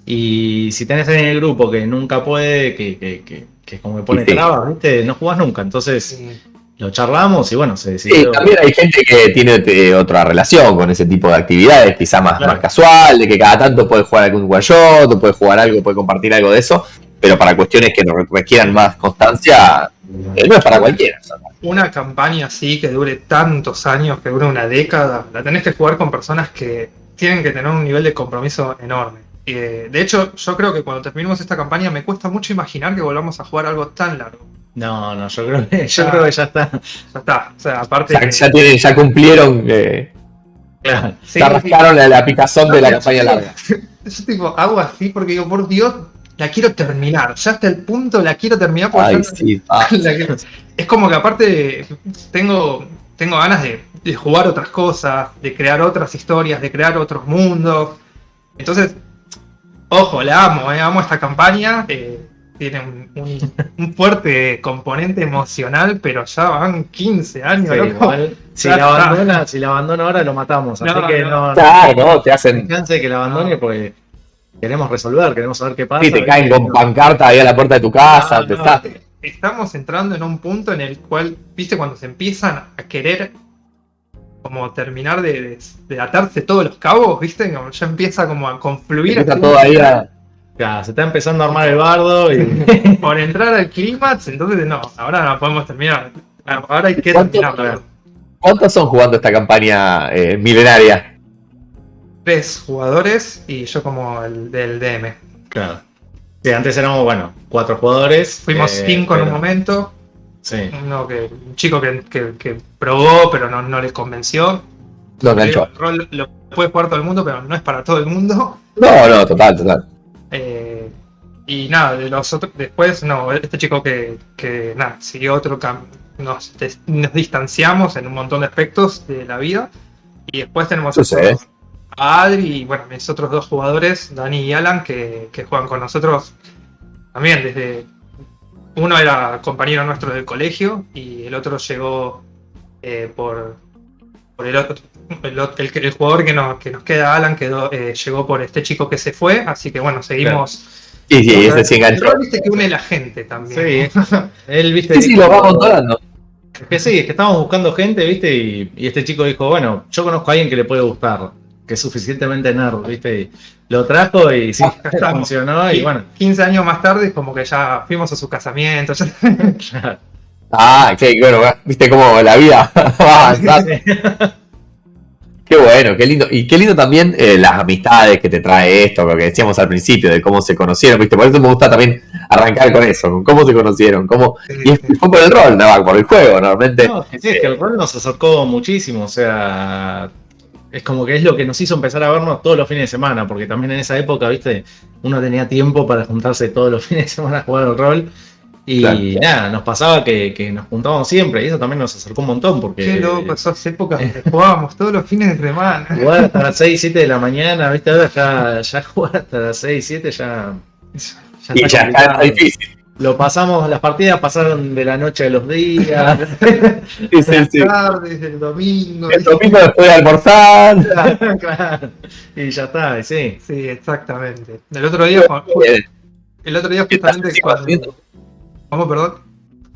y si tenés en el grupo que nunca puede, que, que, que, que como que pone trabas, ¿viste? No jugás nunca. Entonces lo charlamos y bueno, se decidió. Sí, también hay gente que tiene eh, otra relación con ese tipo de actividades, quizá más, más casual, de que cada tanto puede jugar algún one shot, o puede jugar algo, puede compartir algo de eso, pero para cuestiones que requieran más constancia, eh, no es para cualquiera. Una campaña así que dure tantos años, que dure una década, la tenés que jugar con personas que tienen que tener un nivel de compromiso enorme. Eh, de hecho, yo creo que cuando terminemos esta campaña me cuesta mucho imaginar que volvamos a jugar algo tan largo. No, no, yo creo que ya, está. Ya está. O sea, aparte. Ya, ya, cumplieron. Eh, Claro. Sí, arrascaron la, picazón de la campaña larga. Yo tipo, hago así porque digo, por Dios, la quiero terminar. Ya hasta el punto la quiero terminar. Ay, sí. Ah. Es como que aparte tengo, tengo ganas de, jugar otras cosas, de crear otras historias, de crear otros mundos. Entonces, ojo, la amo, eh, amo esta campaña. Eh, tiene un, fuerte componente emocional, pero ya van 15 años. si, la abandona, si la abandona ahora lo matamos. Así que no, no, te hacen. chance que la abandone porque queremos resolver, queremos saber qué pasa. Sí, te caen con pancarta ahí a la puerta de tu casa. Estamos entrando en un punto en el cual, viste, cuando se empiezan a querer como terminar de, atarse todos los cabos, viste, como ya empieza como a confluir. Está todo ahí a se está empezando a armar el bardo y... Por entrar al clímax, entonces no, ahora no podemos terminar. Ahora hay que terminar. ¿Cuántos son jugando esta campaña eh, milenaria? Tres jugadores y yo como el del DM. Claro. Sí, antes éramos, bueno, cuatro jugadores. Fuimos eh, cinco en un momento. Sí. Uno que, un chico que, probó, pero no, no les convenció. Lo enganchó. Lo puede jugar todo el mundo, pero no es para todo el mundo. No, no, total, total. Eh, y nada, de los otros, después, no, este chico que, que nada, siguió otro camino. Nos, nos, distanciamos en un montón de aspectos de la vida. Y después tenemos a Adri y bueno, mis otros dos jugadores, Dani y Alan, que, que juegan con nosotros también desde. Uno era compañero nuestro del colegio y el otro llegó eh, por, por el otro, el, jugador que nos, que nos queda, Alan, quedó, eh, llegó por este chico que se fue, así que bueno, seguimos. Sí, sí, ese sí enganchó. viste que une la gente también. Sí, él, viste. Sí, sí, lo va controlando. Es que sí, es que estábamos buscando gente, viste, y, este chico dijo, bueno, yo conozco a alguien que le puede gustar, que es suficientemente nerd, viste, y lo trajo y sí, funcionó, y bueno. 15 años más tarde, como que ya fuimos a su casamiento. ah, qué bueno, viste cómo la vida va Qué bueno, qué lindo. Y qué lindo también eh, las amistades que te trae esto, lo que decíamos al principio, de cómo se conocieron, ¿viste? Por eso me gusta también arrancar con eso, con cómo se conocieron, cómo... Y fue por el rol, no, por el juego, normalmente. No, sí, es que el rol nos acercó muchísimo, o sea, es como que es lo que nos hizo empezar a vernos todos los fines de semana, porque también en esa época, viste, uno tenía tiempo para juntarse todos los fines de semana a jugar el rol. Y nada, nos pasaba que, nos juntábamos siempre y eso también nos acercó un montón porque... Qué loco, esas épocas donde jugábamos todos los fines de semana. Jugar hasta las 6, 7 de la mañana, ¿viste? Ahora ya, ya jugar hasta las 6, 7 ya... ya y ya está difícil. Lo pasamos, las partidas pasaron de la noche a los días. sí, sí, sí. tardes, el domingo. El domingo después de almorzar. claro, Y ya está, sí. Sí, exactamente. El otro día, el otro día justamente cuando... ¿Cómo, perdón?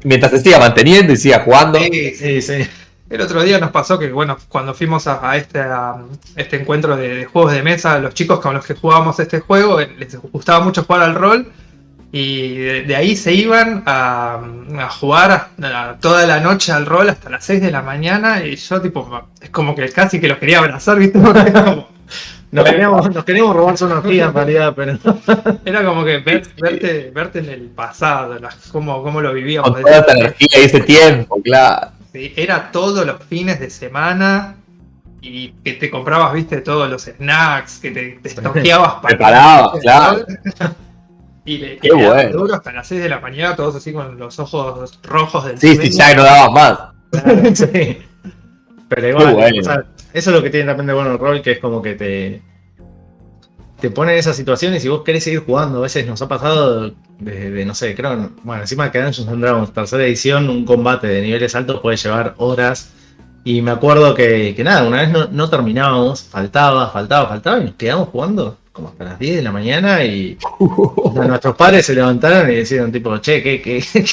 Mientras se siga manteniendo y siga jugando. Sí, sí, sí. El otro día nos pasó que, bueno, cuando fuimos a, este, este encuentro de, juegos de mesa, los chicos con los que jugábamos este juego, eh, les gustaba mucho jugar al rol. Y de, ahí se iban a, jugar toda la noche al rol hasta las 6 de la mañana. Y yo, tipo, es como que casi que los quería abrazar, ¿viste? Nos queríamos, robar su energía en realidad, pero. Era como que verte, verte en el pasado, cómo, cómo lo vivíamos. Con toda esta energía y ese tiempo, claro. Sí, era todos los fines de semana y que te comprabas, viste, todos los snacks, que te, te estoqueabas para. Preparabas, claro. Y le Qué bueno. duro hasta las 6 de la mañana, todos así con los ojos rojos del Sí, sí, ya no dabas más. sí. Pero igual, bueno. Eso es lo que tiene también de bueno el rol, que es como que te, te pone en esas situaciones y vos querés seguir jugando. A veces nos ha pasado de, no sé, creo, bueno, encima que Dungeons and Dragons, tercera edición, un combate de niveles altos puede llevar horas. Y me acuerdo que, nada, una vez no, no, terminábamos, faltaba, faltaba, faltaba y nos quedamos jugando como hasta las 10 de la mañana y nuestros padres se levantaron y decían tipo, che, ¿qué, qué, qué,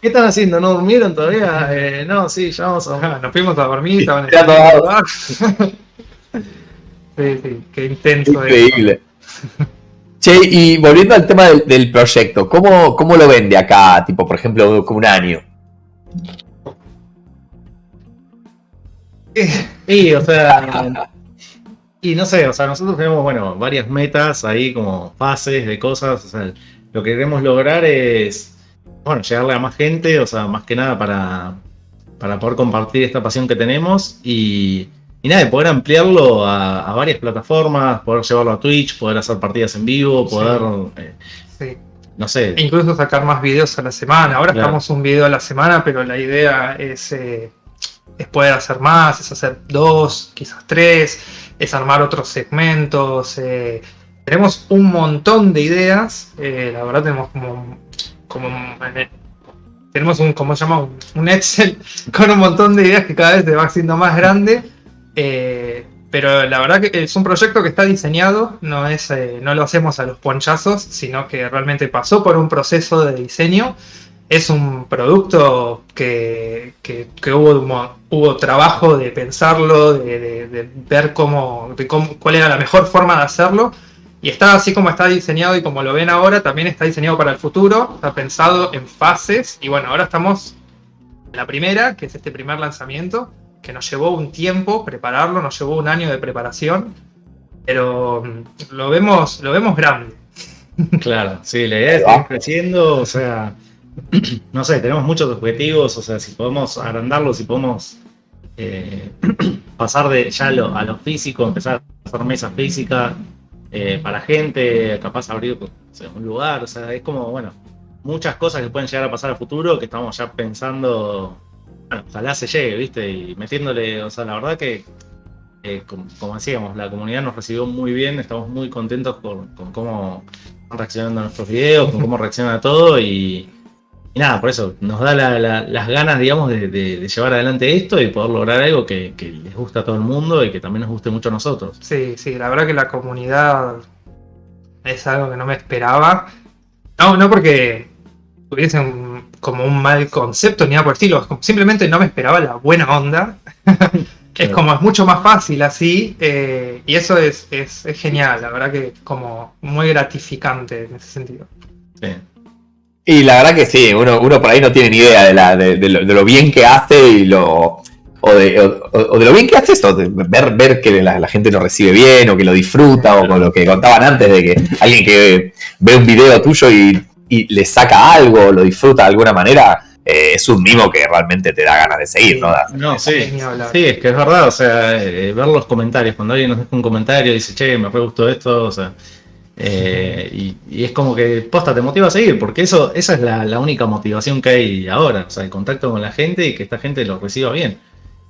¿qué están haciendo? ¿No durmieron todavía? Eh, no, sí, ya vamos a... Nos fuimos a dormir, estaban Sí, sí, qué intenso. Increíble. Che, y volviendo al tema del, proyecto, ¿cómo, ¿cómo, lo vende acá, tipo, por ejemplo, con un año? Sí, o sea, y no sé, o sea, nosotros tenemos, bueno, varias metas ahí, como fases de cosas. O sea, lo que queremos lograr es, bueno, llegarle a más gente, o sea, más que nada para, para poder compartir esta pasión que tenemos. Y, y nada, poder ampliarlo a, varias plataformas, poder llevarlo a Twitch, poder hacer partidas en vivo, poder... Sí. No sé. E incluso sacar más videos a la semana. Ahora estamos un video a la semana, pero la idea es, es poder hacer más, es hacer dos, quizás tres, es armar otros segmentos. tenemos un montón de ideas. la verdad tenemos como, como tenemos un, como se llama? Un Excel con un montón de ideas que cada vez se va haciendo más grande. Eh, pero la verdad que es un proyecto que está diseñado, no, es, eh, no lo hacemos a los ponchazos, sino que realmente pasó por un proceso de diseño. Es un producto que, que, hubo, hubo trabajo de pensarlo, de, ver cómo, cómo, cuál era la mejor forma de hacerlo y está así como está diseñado y como lo ven ahora, también está diseñado para el futuro, está pensado en fases. Y bueno, ahora estamos en la primera, que es este primer lanzamiento, que nos llevó un tiempo prepararlo, nos llevó un año de preparación, pero mm, lo vemos, lo vemos grande. Claro, sí, la idea es ir creciendo, o sea, no sé, tenemos muchos objetivos, o sea, si podemos agrandarlo, si podemos eh, pasar de ya lo, a lo físico, empezar a hacer mesas físicas, eh, para gente, capaz abrir un lugar, o sea, es como, bueno, muchas cosas que pueden llegar a pasar a futuro que estamos ya pensando, bueno, ojalá se llegue, ¿viste? Y metiéndole, o sea, la verdad que, eh, como, decíamos, la comunidad nos recibió muy bien, estamos muy contentos con, con cómo están reaccionando a nuestros videos, con cómo reacciona a todo y nada, por eso nos da las ganas, digamos, de, llevar adelante esto y poder lograr algo que, les gusta a todo el mundo y que también nos guste mucho a nosotros. Sí, sí, la verdad que la comunidad es algo que no me esperaba. No, no porque tuviesen como un mal concepto ni nada por el estilo, simplemente no me esperaba la buena onda. es como, es mucho más fácil así, eh, y eso es, es, es genial, la verdad que como muy gratificante en ese sentido. Sí. Y la verdad que sí, uno, uno por ahí no tiene ni idea de, la, de, lo, bien que hace y lo. O de, o, de lo bien que hace esto, ver, ver que la, gente lo recibe bien o que lo disfruta o con lo que contaban antes de que alguien que ve un video tuyo y, le saca algo, lo disfruta de alguna manera, eh, es un mimo que realmente te da ganas de seguir, ¿no? No, sí, sí, es que es verdad, o sea, eh, ver los comentarios, cuando alguien nos deja un comentario y dice, che, me re gustó esto, o sea, eh, y, es como que, posta, te motiva a seguir, porque eso, esa es la, única motivación que hay ahora, o sea, el contacto con la gente y que esta gente lo reciba bien.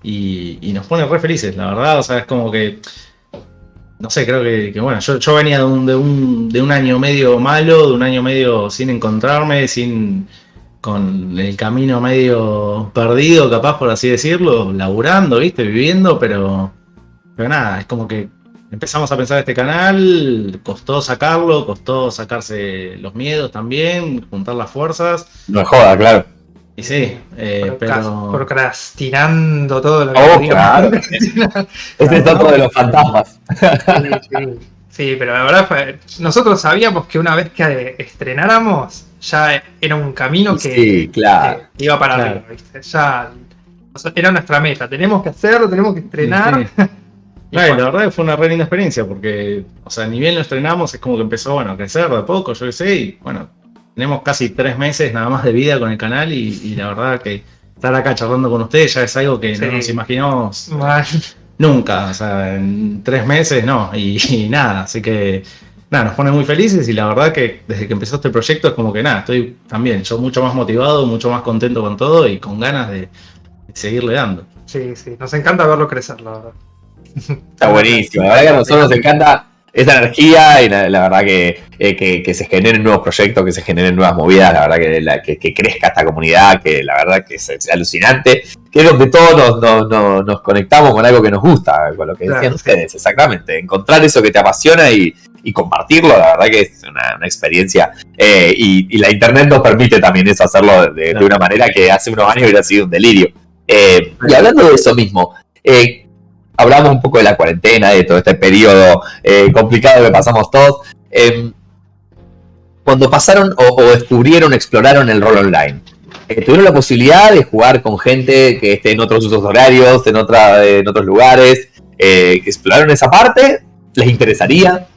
Y, nos pone re felices, la verdad, o sea, es como que, no sé, creo que, bueno, yo, yo venía de un, de, un, de un año medio malo, de un año medio sin encontrarme, sin con el camino medio perdido, capaz por así decirlo, laburando, viste, viviendo, pero, pero nada, es como que empezamos a pensar este canal, costó sacarlo, costó sacarse los miedos también, juntar las fuerzas. No es joda, claro. Y sí, eh, pero... Procrastinando todo lo que oh, claro. Este es todo de los fantasmas. Sí, pero la verdad fue, nosotros sabíamos que una vez que estrenáramos, ya era un camino que, iba para arriba, Ya era nuestra meta, tenemos que hacerlo, tenemos que estrenar. la verdad que fue una re linda experiencia porque, o sea, ni bien lo estrenamos, es como que empezó, bueno, a crecer de poco, yo qué sé, y bueno, tenemos casi tres meses nada más de vida con el canal y, la verdad que estar acá charlando con ustedes ya es algo que no nos imaginamos nunca, o sea, en tres meses no, y, nada, así que nada, nos pone muy felices y la verdad que desde que empezó este proyecto es como que nada, estoy también yo mucho más motivado, mucho más contento con todo y con ganas de, de seguirle dando. Sí, sí, nos encanta verlo crecer, la verdad. Está buenísimo. La verdad que a nosotros nos encanta esa energía y la, verdad eh, que, que, se generen nuevos proyectos, que se generen nuevas movidas, la verdad que, que, crezca esta comunidad, que la verdad que es, alucinante, que es donde todos nos, nos, conectamos con algo que nos gusta, con lo que decían ustedes, exactamente, encontrar eso que te apasiona y, y compartirlo, la verdad que es una, experiencia eh, y, la internet nos permite también eso, hacerlo de, una manera que hace unos años hubiera sido un delirio. Eh, y hablando de eso mismo, eh, hablamos un poco de la cuarentena, de todo este periodo eh, complicado que pasamos todos. Em, cuando pasaron o, descubrieron, exploraron el rol online, eh, ¿tuvieron la posibilidad de jugar con gente que esté en otros usos horarios, en, otra, en otros lugares? Eh, ¿Exploraron esa parte? ¿Les interesaría?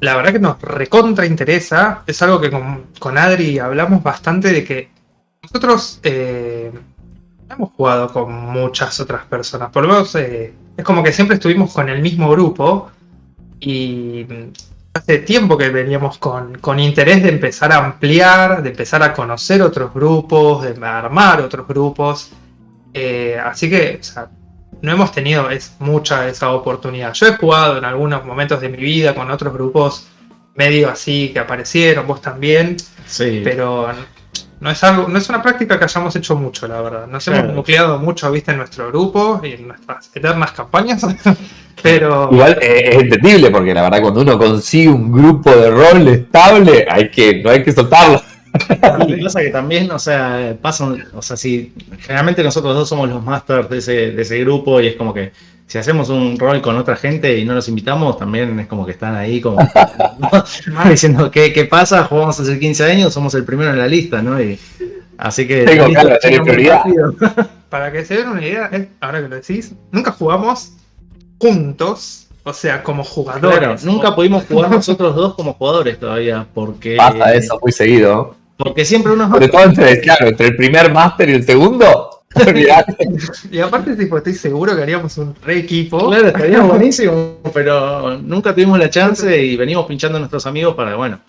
La verdad que nos recontra interesa. Es algo que con, Adri hablamos bastante de que nosotros hemos jugado con muchas otras personas. Por lo menos es como que siempre estuvimos con el mismo grupo y hace tiempo que veníamos con, con, interés de empezar a ampliar, de empezar a conocer otros grupos, de armar otros grupos. Eh, así que o sea, no hemos tenido es, mucha esa oportunidad. Yo he jugado en algunos momentos de mi vida con otros grupos medio así que aparecieron, vos también, sí. pero no es algo, no es una práctica que hayamos hecho mucho, la verdad. Nos hemos nucleado mucho, viste, en nuestro grupo y en nuestras eternas campañas. Pero. Igual eh, es entendible, porque la verdad, cuando uno consigue un grupo de rol estable, hay que, no hay que soltarlo. Y pasa que también, o sea, pasan, o sea, si generalmente nosotros dos somos los masters de ese, de ese grupo y es como que si hacemos un rol con otra gente y no los invitamos, también es como que están ahí como diciendo ¿qué, ¿qué, pasa? Jugamos hace 15 años, somos el primero en la lista, ¿no? Y, así que... Tengo claro, prioridad. Para que se den una idea, ahora que lo decís, nunca jugamos juntos, o sea, como jugadores. Claro, nunca pudimos jugar nosotros dos como jugadores todavía, porque... Pasa eso muy seguido. Porque siempre uno... Sobre todo entre, claro, entre el primer máster y el segundo, y aparte, tipo, estoy seguro que haríamos un re equipo. Claro, estaría buenísimo, pero nunca tuvimos la chance y venimos pinchando a nuestros amigos para, bueno,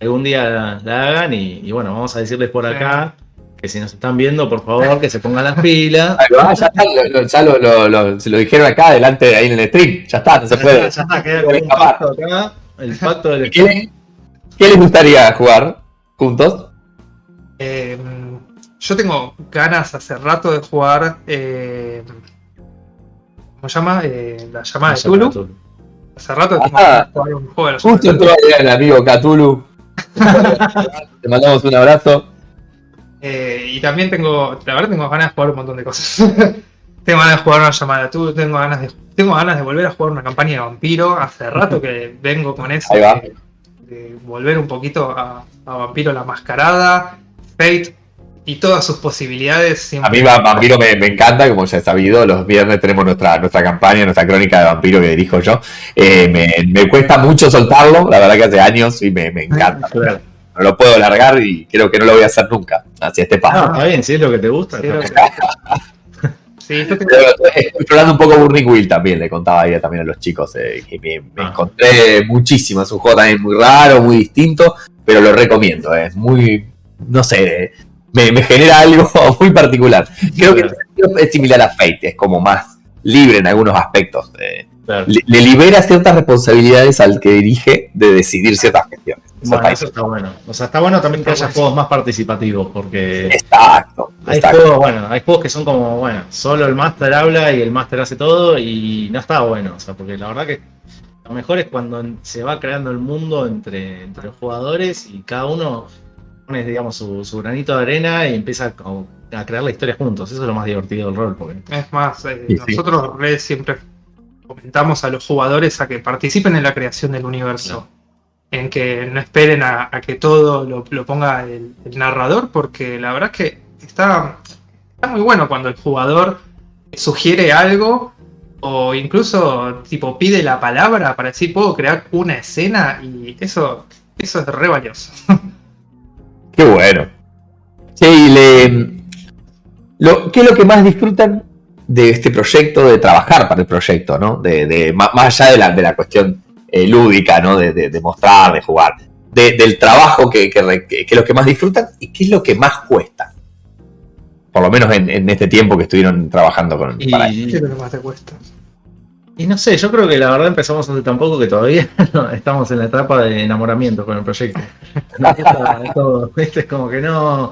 algún día la, hagan y, bueno, vamos a decirles por acá que si nos están viendo, por favor, que se pongan las pilas. ya está, ya lo, se lo dijeron acá, adelante, ahí en el stream. Ya está, no se puede. Ya está, queda un pacto acá. El pacto del ¿Qué, ¿Qué les gustaría jugar juntos? Eh, yo tengo ganas hace rato de jugar. Eh, ¿Cómo se llama? Eh, la llamada de Tulu. Hace rato que tengo ganas de jugar un juego de la Justo entró el amigo Cthulhu. Te mandamos un abrazo. Eh, y también tengo, la verdad tengo ganas de jugar un montón de cosas. tengo ganas de jugar una llamada de Tulu, tengo ganas de, tengo ganas de volver a jugar una campaña de vampiro. Hace rato que vengo con eso de, de, volver un poquito a, a Vampiro la Mascarada. Fate y todas sus posibilidades. A mí Vampiro me, encanta, como ya he sabido, los viernes tenemos nuestra, nuestra campaña, nuestra crónica de Vampiro que dirijo yo. Eh, me, cuesta mucho soltarlo, la verdad que hace años y me, encanta. No lo puedo largar y creo que no lo voy a hacer nunca, así este paso. está bien, si es lo que te gusta. Sí, estoy explorando un poco Burning Wheel también, le contaba ahí también a los chicos, eh, que me, ah. encontré muchísimo, es un juego también muy raro, muy distinto, pero lo recomiendo, es muy, no sé, me, genera algo muy particular. Creo que es similar a Fate, es como más libre en algunos aspectos. Eh, le, libera ciertas responsabilidades al que dirige de decidir ciertas cuestiones. Bueno, eso está bueno. O sea, está bueno también que haya juegos más participativos, porque. Exacto. Hay juegos, bueno, hay juegos que son como, bueno, solo el máster habla y el máster hace todo y no está bueno. O sea, porque la verdad que lo mejor es cuando se va creando el mundo entre, entre los jugadores y cada uno digamos, su, granito de arena y empieza a, crear la historia juntos. Eso es lo más divertido del rol. Porque... Es más, eh, nosotros siempre comentamos a los jugadores a que participen en la creación del universo. En que no esperen a, que todo lo, ponga el, narrador, porque la verdad es que está, está muy bueno cuando el jugador sugiere algo o incluso tipo pide la palabra para decir puedo crear una escena y eso, eso es re valioso. Qué bueno. le, lo, ¿Qué es lo que más disfrutan de este proyecto, de trabajar para el proyecto, ¿no? De, más, allá de la, de la cuestión eh, lúdica, ¿no? De, mostrar, de jugar. del trabajo que, que, es lo que más disfrutan y qué es lo que más cuesta. Por lo menos en, este tiempo que estuvieron trabajando con y, para ¿Qué es lo que más te cuesta? Y no sé, yo creo que la verdad empezamos hace tan poco que todavía estamos en la etapa de enamoramiento con el proyecto. es como que no.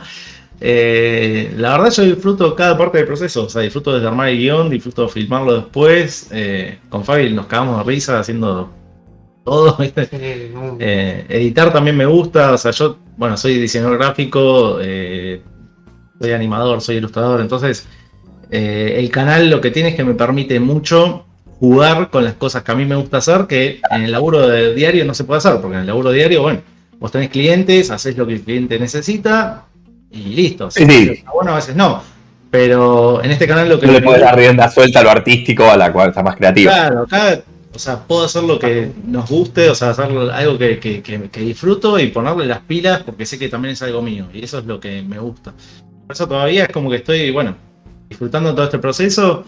Eh, la verdad yo disfruto cada parte del proceso, o sea, disfruto desde armar el guion, disfruto de filmarlo después. Eh, con Fabi nos cagamos de risa haciendo todo, eh, editar también me gusta, o sea, yo, bueno, soy diseñador gráfico, soy animador, soy ilustrador, entonces el canal lo que tiene es que me permite mucho jugar con las cosas que a mí me gusta hacer, que en el laburo de diario no se puede hacer, porque en el laburo diario, bueno, vos tenés clientes, haces lo que el cliente necesita y listo. Sí, Bueno, a veces no. Pero en este canal lo que... No le puedes dar rienda suelta a lo artístico, a la cual está más creativa. Claro, acá, o sea, puedo hacer lo que nos guste, o sea, hacer algo que, que disfruto y ponerle las pilas porque sé que también es algo mío y eso es lo que me gusta. Por eso todavía es como que estoy, bueno, disfrutando todo este proceso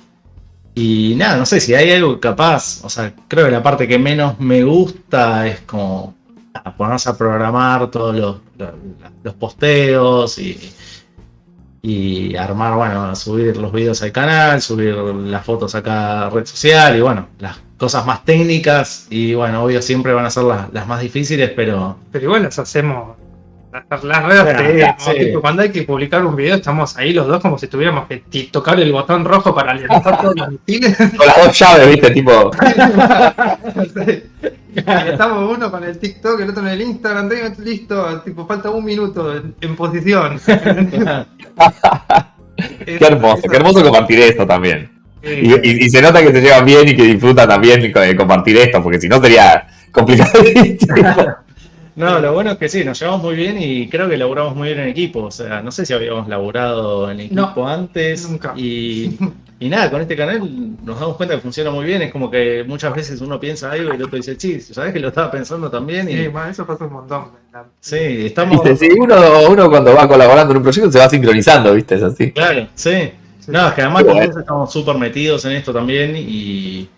Y nada, no sé si hay algo capaz, o sea, creo que la parte que menos me gusta es como ponerse a programar todos los, los, posteos y, y armar, bueno, subir los videos al canal, subir las fotos acá a red social y bueno, las cosas más técnicas y bueno, obvio siempre van a ser las, las más difíciles, pero... Pero igual las hacemos las redes cuando hay que publicar un video estamos ahí los dos como si tuviéramos que tocar el botón rojo para alimentar todos los misiles. Con las dos llaves, viste, tipo. Estamos uno con el TikTok, el otro en el Instagram, listo, tipo, falta un minuto en, posición. qué hermoso, qué hermoso compartir esto también. Y, se nota que se llevan bien y que disfrutan también de compartir esto, porque si no sería complicado. No, lo bueno es que sí, nos llevamos muy bien y creo que laburamos muy bien en equipo. O sea, no sé si habíamos laburado en equipo antes. Nunca. Y, y, nada, con este canal nos damos cuenta que funciona muy bien. Es como que muchas veces uno piensa algo y el otro dice, sí, ¿sabes que lo estaba pensando también? Y... Sí, eso pasa un montón. Sí, estamos. Sí, uno, uno cuando va colaborando en un proyecto se va sincronizando, ¿viste? Es así. Claro, sí. No, es que además los estamos súper metidos en esto también y,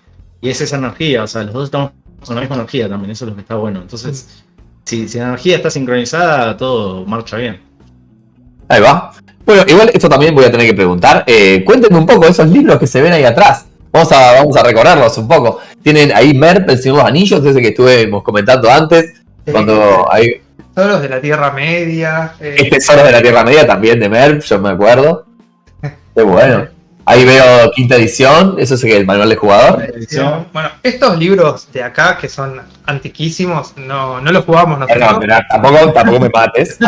y es esa energía. O sea, los dos estamos con la misma energía también. Eso es lo que está bueno. Entonces si, la energía está sincronizada, todo marcha bien. Ahí va. Bueno, igual esto también voy a tener que preguntar. Eh, cuéntenme un poco esos libros que se ven ahí atrás. Vamos a, vamos a recorrerlos un poco. Tienen ahí Merp, el Señor de los Anillos, ese que estuvimos comentando antes. Cuando hay... Tesoros de la Tierra Media. Eh... Tesoros de la Tierra Media también de Merp, yo me acuerdo. Qué bueno. Ahí veo quinta edición, eso es el manual de jugador. Bueno, estos libros de acá, que son antiquísimos, no, no los jugamos nosotros. No, pero tampoco, tampoco me mates.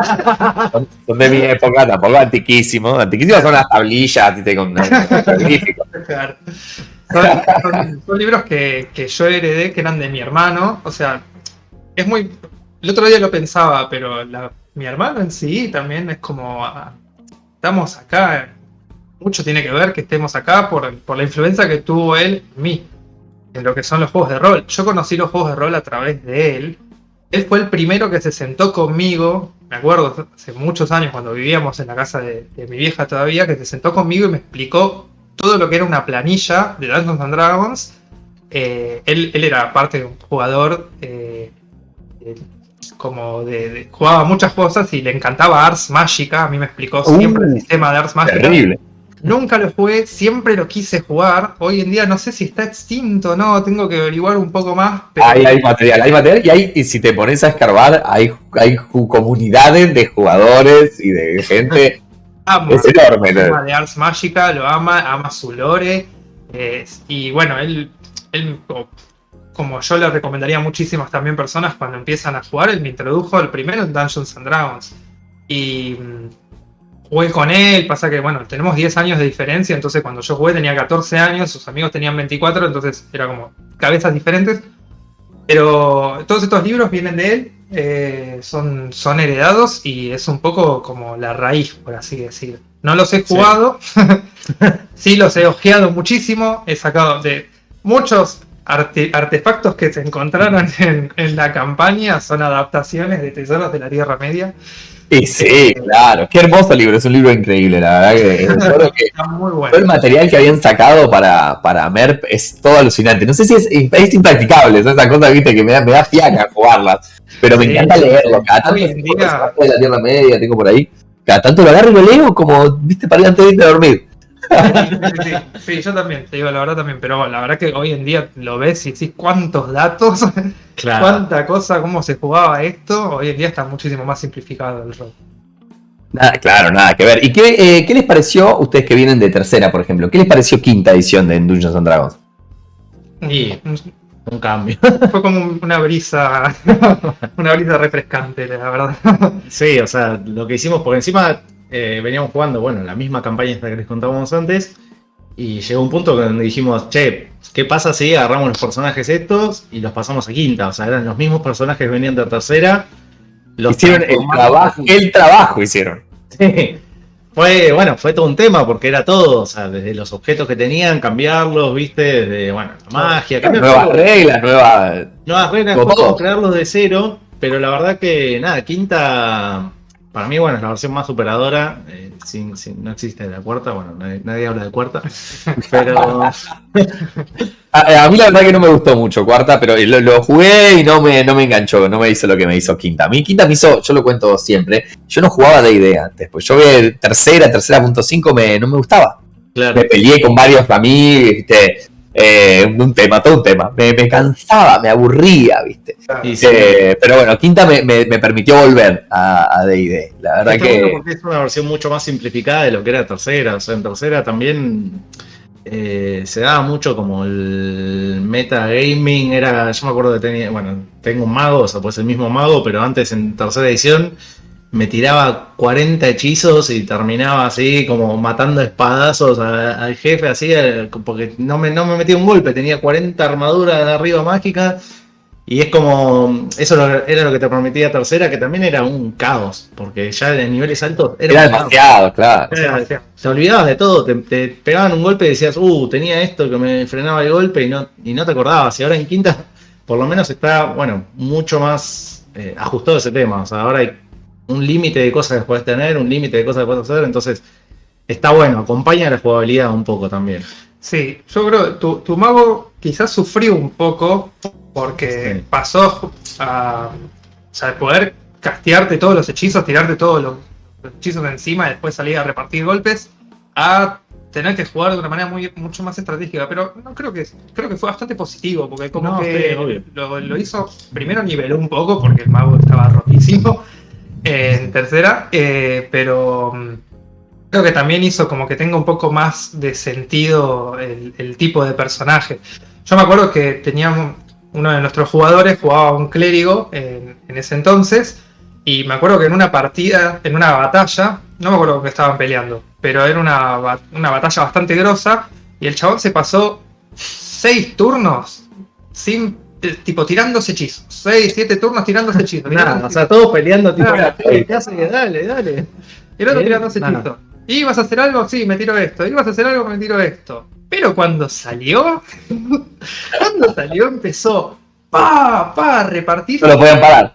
son, de mi época, tampoco antiquísimos. Antiquísimos son las tablillas, con, son, son, libros que, que yo heredé, que eran de mi hermano. O sea, es muy... El otro día lo pensaba, pero mi hermano en sí también es como... Ah, estamos acá mucho tiene que ver que estemos acá por, por, la influencia que tuvo él en mí, en lo que son los juegos de rol. Yo conocí los juegos de rol a través de él. Él fue el primero que se sentó conmigo, me acuerdo, hace muchos años cuando vivíamos en la casa de, mi vieja todavía, que se sentó conmigo y me explicó todo lo que era una planilla de Dungeons and Dragons. Eh, él, él, era parte de un jugador eh, como de, jugaba muchas cosas y le encantaba Ars Mágica. A mí me explicó siempre el uh, sistema de Ars Mágica. Terrible. Nunca lo jugué, siempre lo quise jugar. Hoy en día no sé si está extinto o no, tengo que averiguar un poco más. hay material, hay material y, hay, y si te pones a escarbar, hay, hay comunidades de jugadores y de gente. es enorme. El tema de Ars Magica, lo ama, ama su lore. y bueno, él, él, como yo le recomendaría a muchísimas también personas cuando empiezan a jugar, él me introdujo el primero en Dungeons and Dragons. Y jugué con él, pasa que, bueno, tenemos 10 años de diferencia, entonces cuando yo jugué tenía 14 años, sus amigos tenían 24, entonces era como cabezas diferentes. Pero todos estos libros vienen de él, eh, son, son heredados y es un poco como la raíz, por así decir. No los he jugado, sí, los he ojeado muchísimo, he sacado de muchos artefactos que se encontraron en, en la campaña, son adaptaciones de Tesoros de la Tierra Media. Y sí, claro. Qué hermoso libro, es un libro increíble, la verdad que, muy bueno. todo el material que habían sacado para, para MERP es todo alucinante. No sé si es, es impracticable, es esa cosa, viste, que me da, me da fiaca jugarlas. Pero me encanta leerlo. Cada tanto de la Tierra Media tengo por ahí. Cada tanto lo agarro y lo leo como, viste, para ir antes de irme a dormir. Sí, yo también, te digo la verdad también, pero la verdad que hoy en día lo ves y decís cuántos datos, cuánta cosa, cómo se jugaba esto, hoy en día está muchísimo más simplificado el rol. Nada, claro, nada que ver. ¿Y qué, eh, qué, les pareció, ustedes que vienen de tercera, por ejemplo, qué les pareció quinta edición de Dungeons and Dragons? Y un cambio. Fue como una brisa, una brisa refrescante, la verdad. Sí, o sea, lo que hicimos, por encima eh, veníamos jugando, bueno, la misma campaña esta que les contábamos antes, y llegó un punto donde dijimos, che, ¿qué pasa si agarramos los personajes estos y los pasamos a quinta? O sea, eran los mismos personajes que venían de tercera. Los hicieron el trabajo, el trabajo hicieron. Sí. Fue, bueno, fue todo un tema porque era todo, o sea, desde los objetos que tenían, cambiarlos, viste, desde, bueno, la magia, nuevas reglas, nuevas... Nuevas reglas, crearlos de cero, pero la verdad que, nada, quinta para mí, bueno, es la versión más superadora. Eh, sin, no existe la cuarta, bueno, nadie, habla de cuarta. Pero. a, mí la verdad que no me gustó mucho cuarta, pero lo, jugué y no me, no me enganchó, no me hizo lo que me hizo quinta. A mí quinta me hizo, yo lo cuento siempre, yo no jugaba de idea antes, pues yo vi tercera, tercera punto cinco, me, no me gustaba. Me peleé con varios amigos, ¿viste? Eh, un tema, todo un tema. Me, cansaba, me aburría, ¿viste? Eh, pero bueno, Quinta me, permitió volver a D&D. La verdad que... porque es una versión mucho más simplificada de lo que era tercera. O sea, en tercera también eh, se daba mucho como el metagaming. Era, yo me acuerdo que tenía, bueno, tengo un mago, o sea, pues el mismo mago, pero antes en tercera edición me tiraba 40 hechizos y terminaba así como matando espadazos al jefe, así, eh, porque no me, no me metía un golpe, tenía 40 armaduras de arriba mágicas. Y es como, eso era lo que te prometía tercera, que también era un caos, porque ya en niveles altos era, demasiado, claro. te olvidabas de todo, te, pegaban un golpe y decías, uh, tenía esto que me frenaba el golpe y no, y no te acordabas. Y ahora en quinta, por lo menos está, bueno, mucho más eh, ajustado ese tema. O sea, ahora hay un límite de cosas que puedes tener, un límite de cosas que puedes hacer, entonces está bueno, acompaña la jugabilidad un poco también. Sí, yo creo que tu, mago quizás sufrió un poco porque pasó a, poder castearte todos los hechizos, tirarte todos los, hechizos de encima y después salir a repartir golpes, a tener que jugar de una manera muy, mucho más estratégica. Pero no creo que creo que fue bastante positivo, porque como que lo, lo, hizo, primero niveló un poco, porque el mago estaba rotísimo, en tercera, eh, pero mm, creo que también hizo como que tenga un poco más de sentido el, tipo de personaje. Yo me acuerdo que teníamos uno de nuestros jugadores jugaba un clérigo en, ese entonces y me acuerdo que en una partida, en una batalla, no me acuerdo que estaban peleando, pero era una, una batalla bastante grosa y el chabón se pasó seis turnos sin tipo tirándose hechizos. 6, 7 turnos tirándose hechizos. Nada, o sea, todos peleando, tipo, dale, dale. Y el otro tirándose hechizos. ¿Y vas a hacer algo? Sí, me tiro esto. ¿Y vas a hacer algo? Me tiro esto. Pero cuando salió, cuando salió empezó, pa, pa, repartir. No lo podían parar.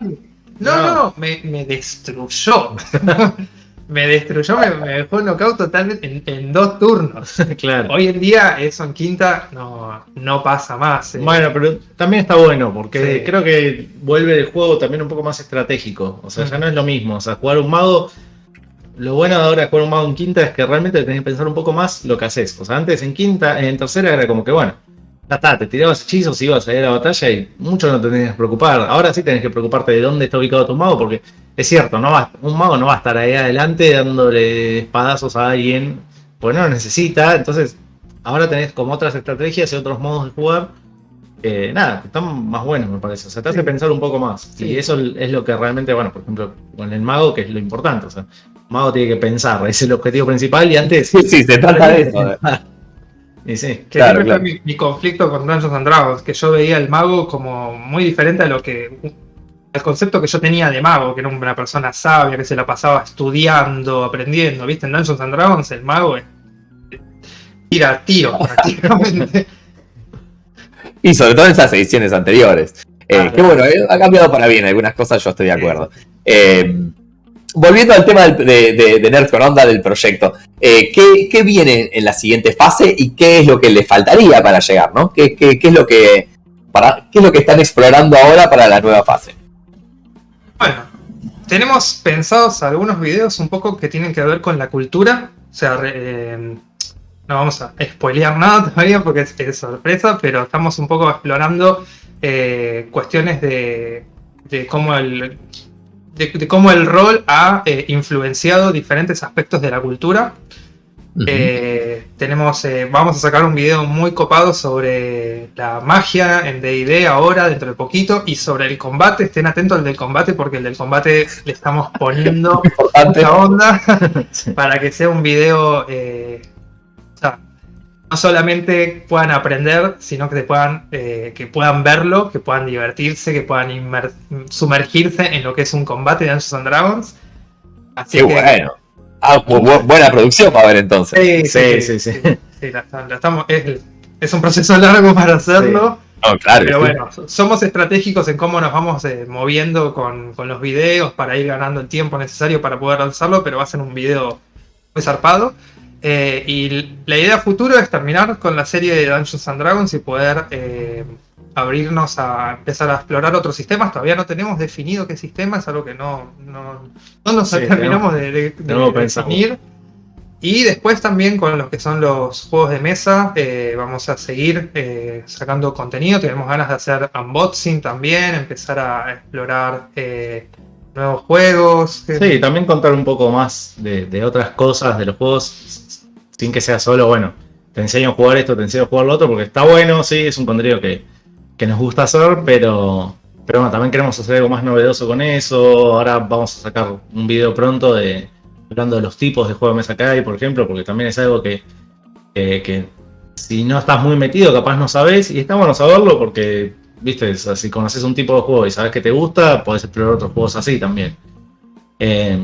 No, no, no me, me destruyó. me destruyó, me, dejó knockout totalmente en, dos turnos. claro. Hoy en día eso en quinta no, no pasa más. Eh. Bueno, pero también está bueno, porque creo que vuelve el juego también un poco más estratégico. O sea, ya no es lo mismo. O sea, jugar un mago. Lo bueno de ahora jugar un mago en quinta es que realmente tenés que pensar un poco más lo que haces. O sea, antes en quinta, en tercera era como que bueno, ya está, te tirabas hechizos, ibas a ir a la batalla y mucho no te tenías que preocupar. Ahora sí tenés que preocuparte de dónde está ubicado tu mago, porque es cierto, no va, un mago no va a estar ahí adelante dándole espadazos a alguien, porque no lo necesita. Entonces, ahora tenés como otras estrategias y otros modos de jugar. Eh, nada, están más buenos, me parece. O sea, te hace pensar un poco más. Y eso es lo que realmente, bueno, por ejemplo, con el mago, que es lo importante. O sea, el mago tiene que pensar, es el objetivo principal y antes. Sí, sí, se trata de eso. Y sí, que claro, fue mi, conflicto con Dungeons and Dragons, que yo veía el mago como muy diferente a lo que. el concepto que yo tenía de mago, que era una persona sabia, que se la pasaba estudiando, aprendiendo. ¿Viste? En Dungeons and Dragons el mago es. tira tiro, prácticamente. y sobre todo en esas ediciones anteriores. Eh, que bueno, eh, ha cambiado para bien algunas cosas, yo estoy de acuerdo. Eh, volviendo al tema de, de, Nerd con Onda del proyecto, eh, ¿qué, viene en la siguiente fase y qué es lo que le faltaría para llegar? ¿no? ¿Qué, es lo que, para, ¿Qué es lo que están explorando ahora para la nueva fase? Bueno, tenemos pensados algunos videos un poco que tienen que ver con la cultura. O sea, eh, no vamos a spoilear nada todavía porque es, sorpresa, pero estamos un poco explorando eh, cuestiones de, de cómo el, de, cómo el rol ha eh, influenciado diferentes aspectos de la cultura. Eh, tenemos, eh, vamos a sacar un video muy copado sobre la magia en D&D ahora, dentro de poquito, y sobre el combate. Estén atentos al del combate porque el del combate le estamos poniendo mucha onda para que sea un video no solamente puedan aprender, sino que puedan, eh, que puedan verlo, que puedan divertirse, que puedan sumergirse en lo que es un combate de Dungeons and Dragons. Así Qué bueno. Ah, buena producción para ver entonces. Sí, sí, sí. sí, estamos, es, un proceso largo para hacerlo. claro, Pero bueno, somos estratégicos en cómo nos vamos eh, moviendo con, los videos para ir ganando el tiempo necesario para poder lanzarlo, pero va a ser un video muy zarpado. Eh, y la idea futuro es terminar con la serie de Dungeons and Dragons y poder eh, abrirnos a empezar a explorar otros sistemas. Todavía no tenemos definido qué sistema, es algo que no, no, nos terminamos de, de, definir. Y después también con los que son los juegos de mesa, eh, vamos a seguir eh, sacando contenido. Tenemos ganas de hacer unboxing también, empezar a explorar eh, nuevos juegos. Sí, también contar un poco más de, otras cosas de los juegos, sin que sea solo, bueno, te enseño a jugar esto, te enseño a jugar lo otro, porque está bueno, sí, es un contenido que, que nos gusta hacer, pero, pero bueno, también queremos hacer algo más novedoso con eso. Ahora vamos a sacar un video pronto de hablando de los tipos de juego de mesa que hay, por ejemplo, porque también es algo que, que si no estás muy metido, capaz no sabes, y está bueno saberlo porque, viste, si conoces un tipo de juego y sabes que te gusta, podés explorar otros juegos así también. Eh,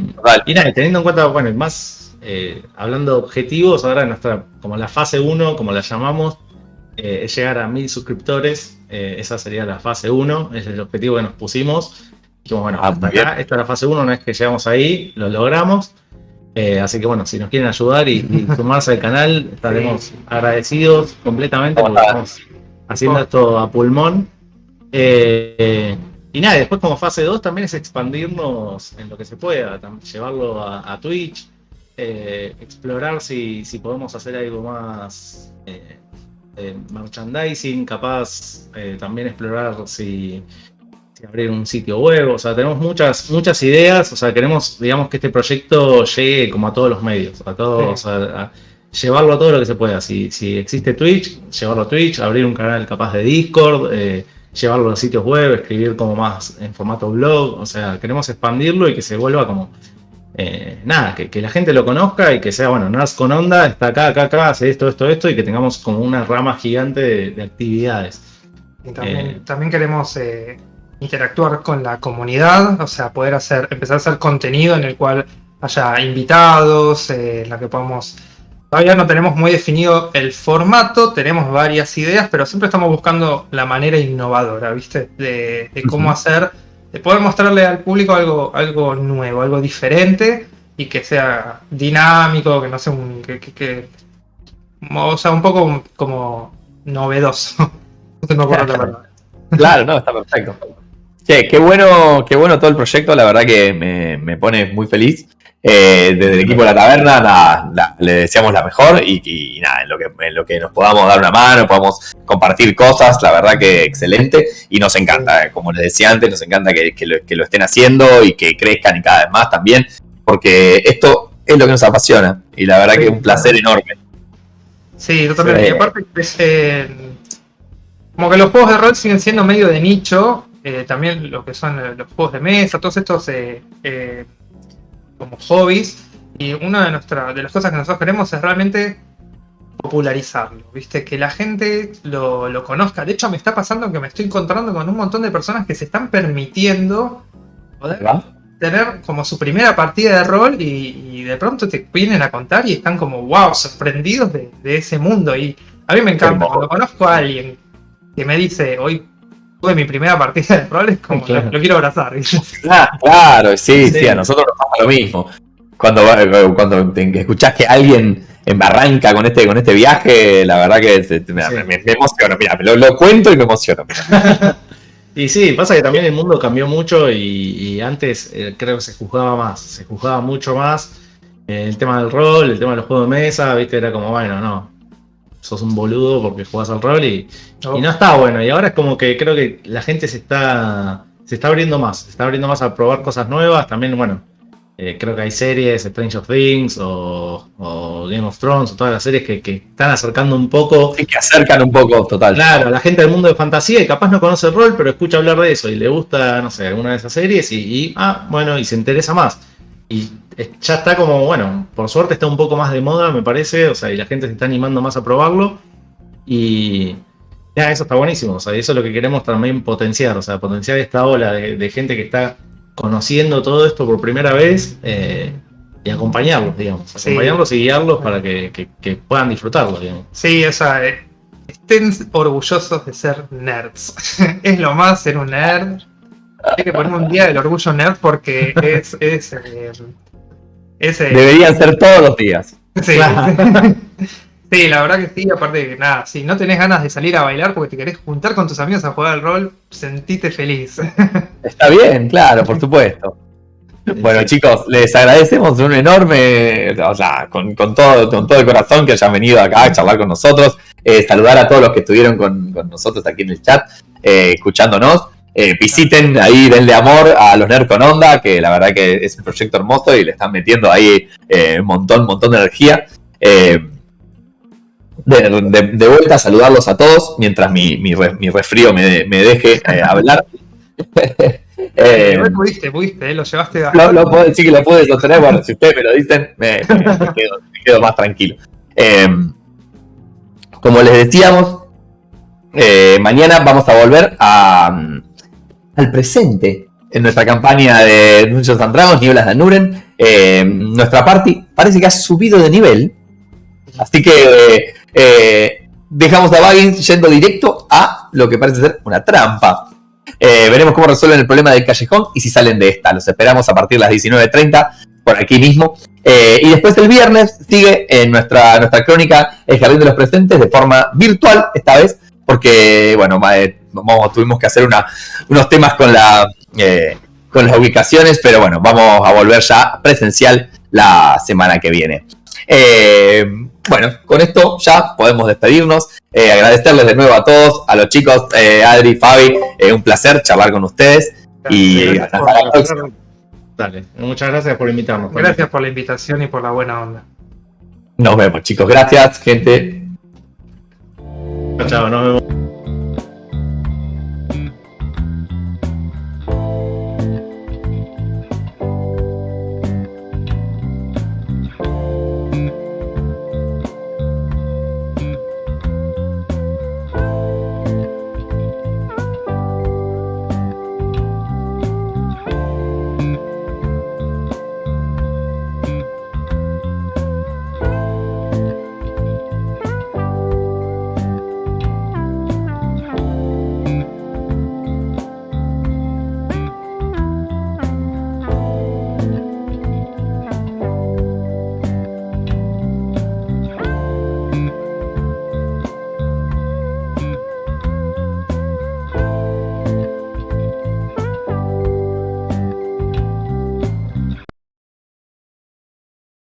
y nada, teniendo en cuenta, bueno, más eh, hablando de objetivos, ahora nuestra, como la fase 1, como la llamamos, eh, es llegar a mil suscriptores. esa sería la fase 1, es el objetivo que nos pusimos. Y bueno, ah, hasta acá, esta es la fase 1, no es que llegamos ahí, lo logramos. Eh, así que bueno, si nos quieren ayudar y, sumarse al canal, estaremos agradecidos completamente porque estamos haciendo esto a pulmón. Eh, y nada, después como fase 2 también es expandirnos en lo que se pueda, llevarlo a, Twitch, eh, explorar si, si, podemos hacer algo más merchandising, capaz también explorar si abrir un sitio web, o sea, tenemos muchas, muchas ideas, o sea, queremos, digamos, que este proyecto llegue como a todos los medios, a todos, a, llevarlo a todo lo que se pueda. Si, si existe Twitch, llevarlo a Twitch, abrir un canal capaz de Discord, eh, llevarlo a sitios web, escribir como más en formato blog, o sea, queremos expandirlo y que se vuelva como, eh, nada, que, la gente lo conozca y que sea, bueno, Nerds con onda, está acá, acá, acá, hace esto, esto, esto, y que tengamos como una rama gigante de, actividades. Y también, también queremos interactuar con la comunidad, o sea, poder hacer, empezar a hacer contenido en el cual haya invitados, eh, en la que podamos... Todavía no tenemos muy definido el formato, tenemos varias ideas, pero siempre estamos buscando la manera innovadora, ¿viste? De, cómo hacer, de poder mostrarle al público algo, algo nuevo, algo diferente y que sea dinámico, que no sea un... Que, o sea, un poco como novedoso. Claro, no, está perfecto. Che, qué bueno, qué bueno todo el proyecto, la verdad que me, pone muy feliz. Eh, desde el equipo de la taberna, le deseamos la mejor y, nada, en lo, que, lo que nos podamos dar una mano, podamos compartir cosas, la verdad que excelente y nos encanta, como les decía antes, nos encanta que, lo, estén haciendo y que crezcan y cada vez más también, porque esto es lo que nos apasiona y la verdad que es un placer enorme. Sí, totalmente. Y aparte, eh, como que los juegos de rol siguen siendo medio de nicho, eh, también lo que son eh, los juegos de mesa, todos estos eh, como hobbies. Y una de, nuestras de las cosas que nosotros queremos es realmente popularizarlo, ¿viste? Que la gente lo, conozca. De hecho, me está pasando que me estoy encontrando con un montón de personas que se están permitiendo poder tener como su primera partida de rol y, de pronto te vienen a contar y están como, wow, sorprendidos de, de ese mundo. Y a mí me encanta, cuando conozco a alguien que me dice, hoy tuve mi primera partida de rol, es como lo, quiero abrazar. claro, sí, sí, a nosotros nos pasa lo mismo. Cuando, cuando escuchás que alguien embarranca con este, con este viaje, la verdad que me, emociono, mira, lo, cuento y me emociono. y sí, pasa que también el mundo cambió mucho y, antes eh, creo que se juzgaba más, se juzgaba mucho más eh, el tema del rol, el tema de los juegos de mesa, viste, era como, bueno, no, sos un boludo porque jugás al rol y, no está bueno. Y ahora es como que creo que la gente se está, se está abriendo más, se está abriendo más a probar cosas nuevas. También, bueno, eh, creo que hay series, Strange of Things o, Game of Thrones o todas las series que, están acercando un poco. Sí, que acercan un poco, total. Claro, la gente del mundo de fantasía y capaz no conoce el rol, pero escucha hablar de eso y le gusta, no sé, alguna de esas series y, y ah, bueno, y se interesa más. Y ya está como, bueno, por suerte está un poco más de moda, me parece, o sea, y la gente se está animando más a probarlo. Y ya, eso está buenísimo, o sea, eso es lo que queremos también potenciar, o sea, potenciar esta ola de, gente que está conociendo todo esto por primera vez eh, y acompañarlos, digamos, acompañarlos y guiarlos para que, puedan disfrutarlo, digamos. Sí, o sea, eh, estén orgullosos de ser nerds. es lo más ser un nerd. Hay que poner un día del orgullo nerd porque es. es, eh, Deberían ser todos los días. Sí. sí, la verdad que sí. Aparte de que nada, si no tenés ganas de salir a bailar porque te querés juntar con tus amigos a jugar al rol, sentite feliz. Está bien, claro, por supuesto. Bueno, chicos, les agradecemos un enorme, o sea, con, todo, con todo el corazón que hayan venido acá a charlar con nosotros. Eh, saludar a todos los que estuvieron con, nosotros aquí en el chat, eh, escuchándonos. Eh, visiten ahí, denle amor a los Nerds con Onda, que la verdad que es un proyecto hermoso y le están metiendo ahí un montón, un montón de energía. De, de, vuelta, saludarlos a todos mientras mi, mi, resfrío me, me deje hablar. Eh, pudiste, pudiste, lo llevaste a... Lo, lo puedo decir que lo pude sostener, bueno, si ustedes me lo dicen, me, quedo, más tranquilo. Eh, como les decíamos, eh, mañana vamos a volver a, al presente en nuestra campaña de Dungeons and Dragons, Nieblas de Anuren. Eh, nuestra party parece que ha subido de nivel, así que dejamos a Baggins yendo directo a lo que parece ser una trampa. Eh, veremos cómo resuelven el problema del callejón y si salen de esta. Los esperamos a partir de las 19.30 por aquí mismo. Eh, y después el viernes sigue en nuestra, nuestra crónica El Jardín de los Presentes de forma virtual esta vez, porque bueno, eh, tuvimos que hacer unos temas con, la, con las ubicaciones, pero bueno, vamos a volver ya presencial la semana que viene. bueno, con esto ya podemos despedirnos. Eh, agradecerles de nuevo a todos, a los chicos, eh, Adri, Fabi, eh, un placer charlar con ustedes. y hasta la próxima. Dale, muchas gracias por invitarnos. Gracias por la invitación y por la buena onda. Nos vemos, chicos. Gracias, gente. Chao, nos vemos.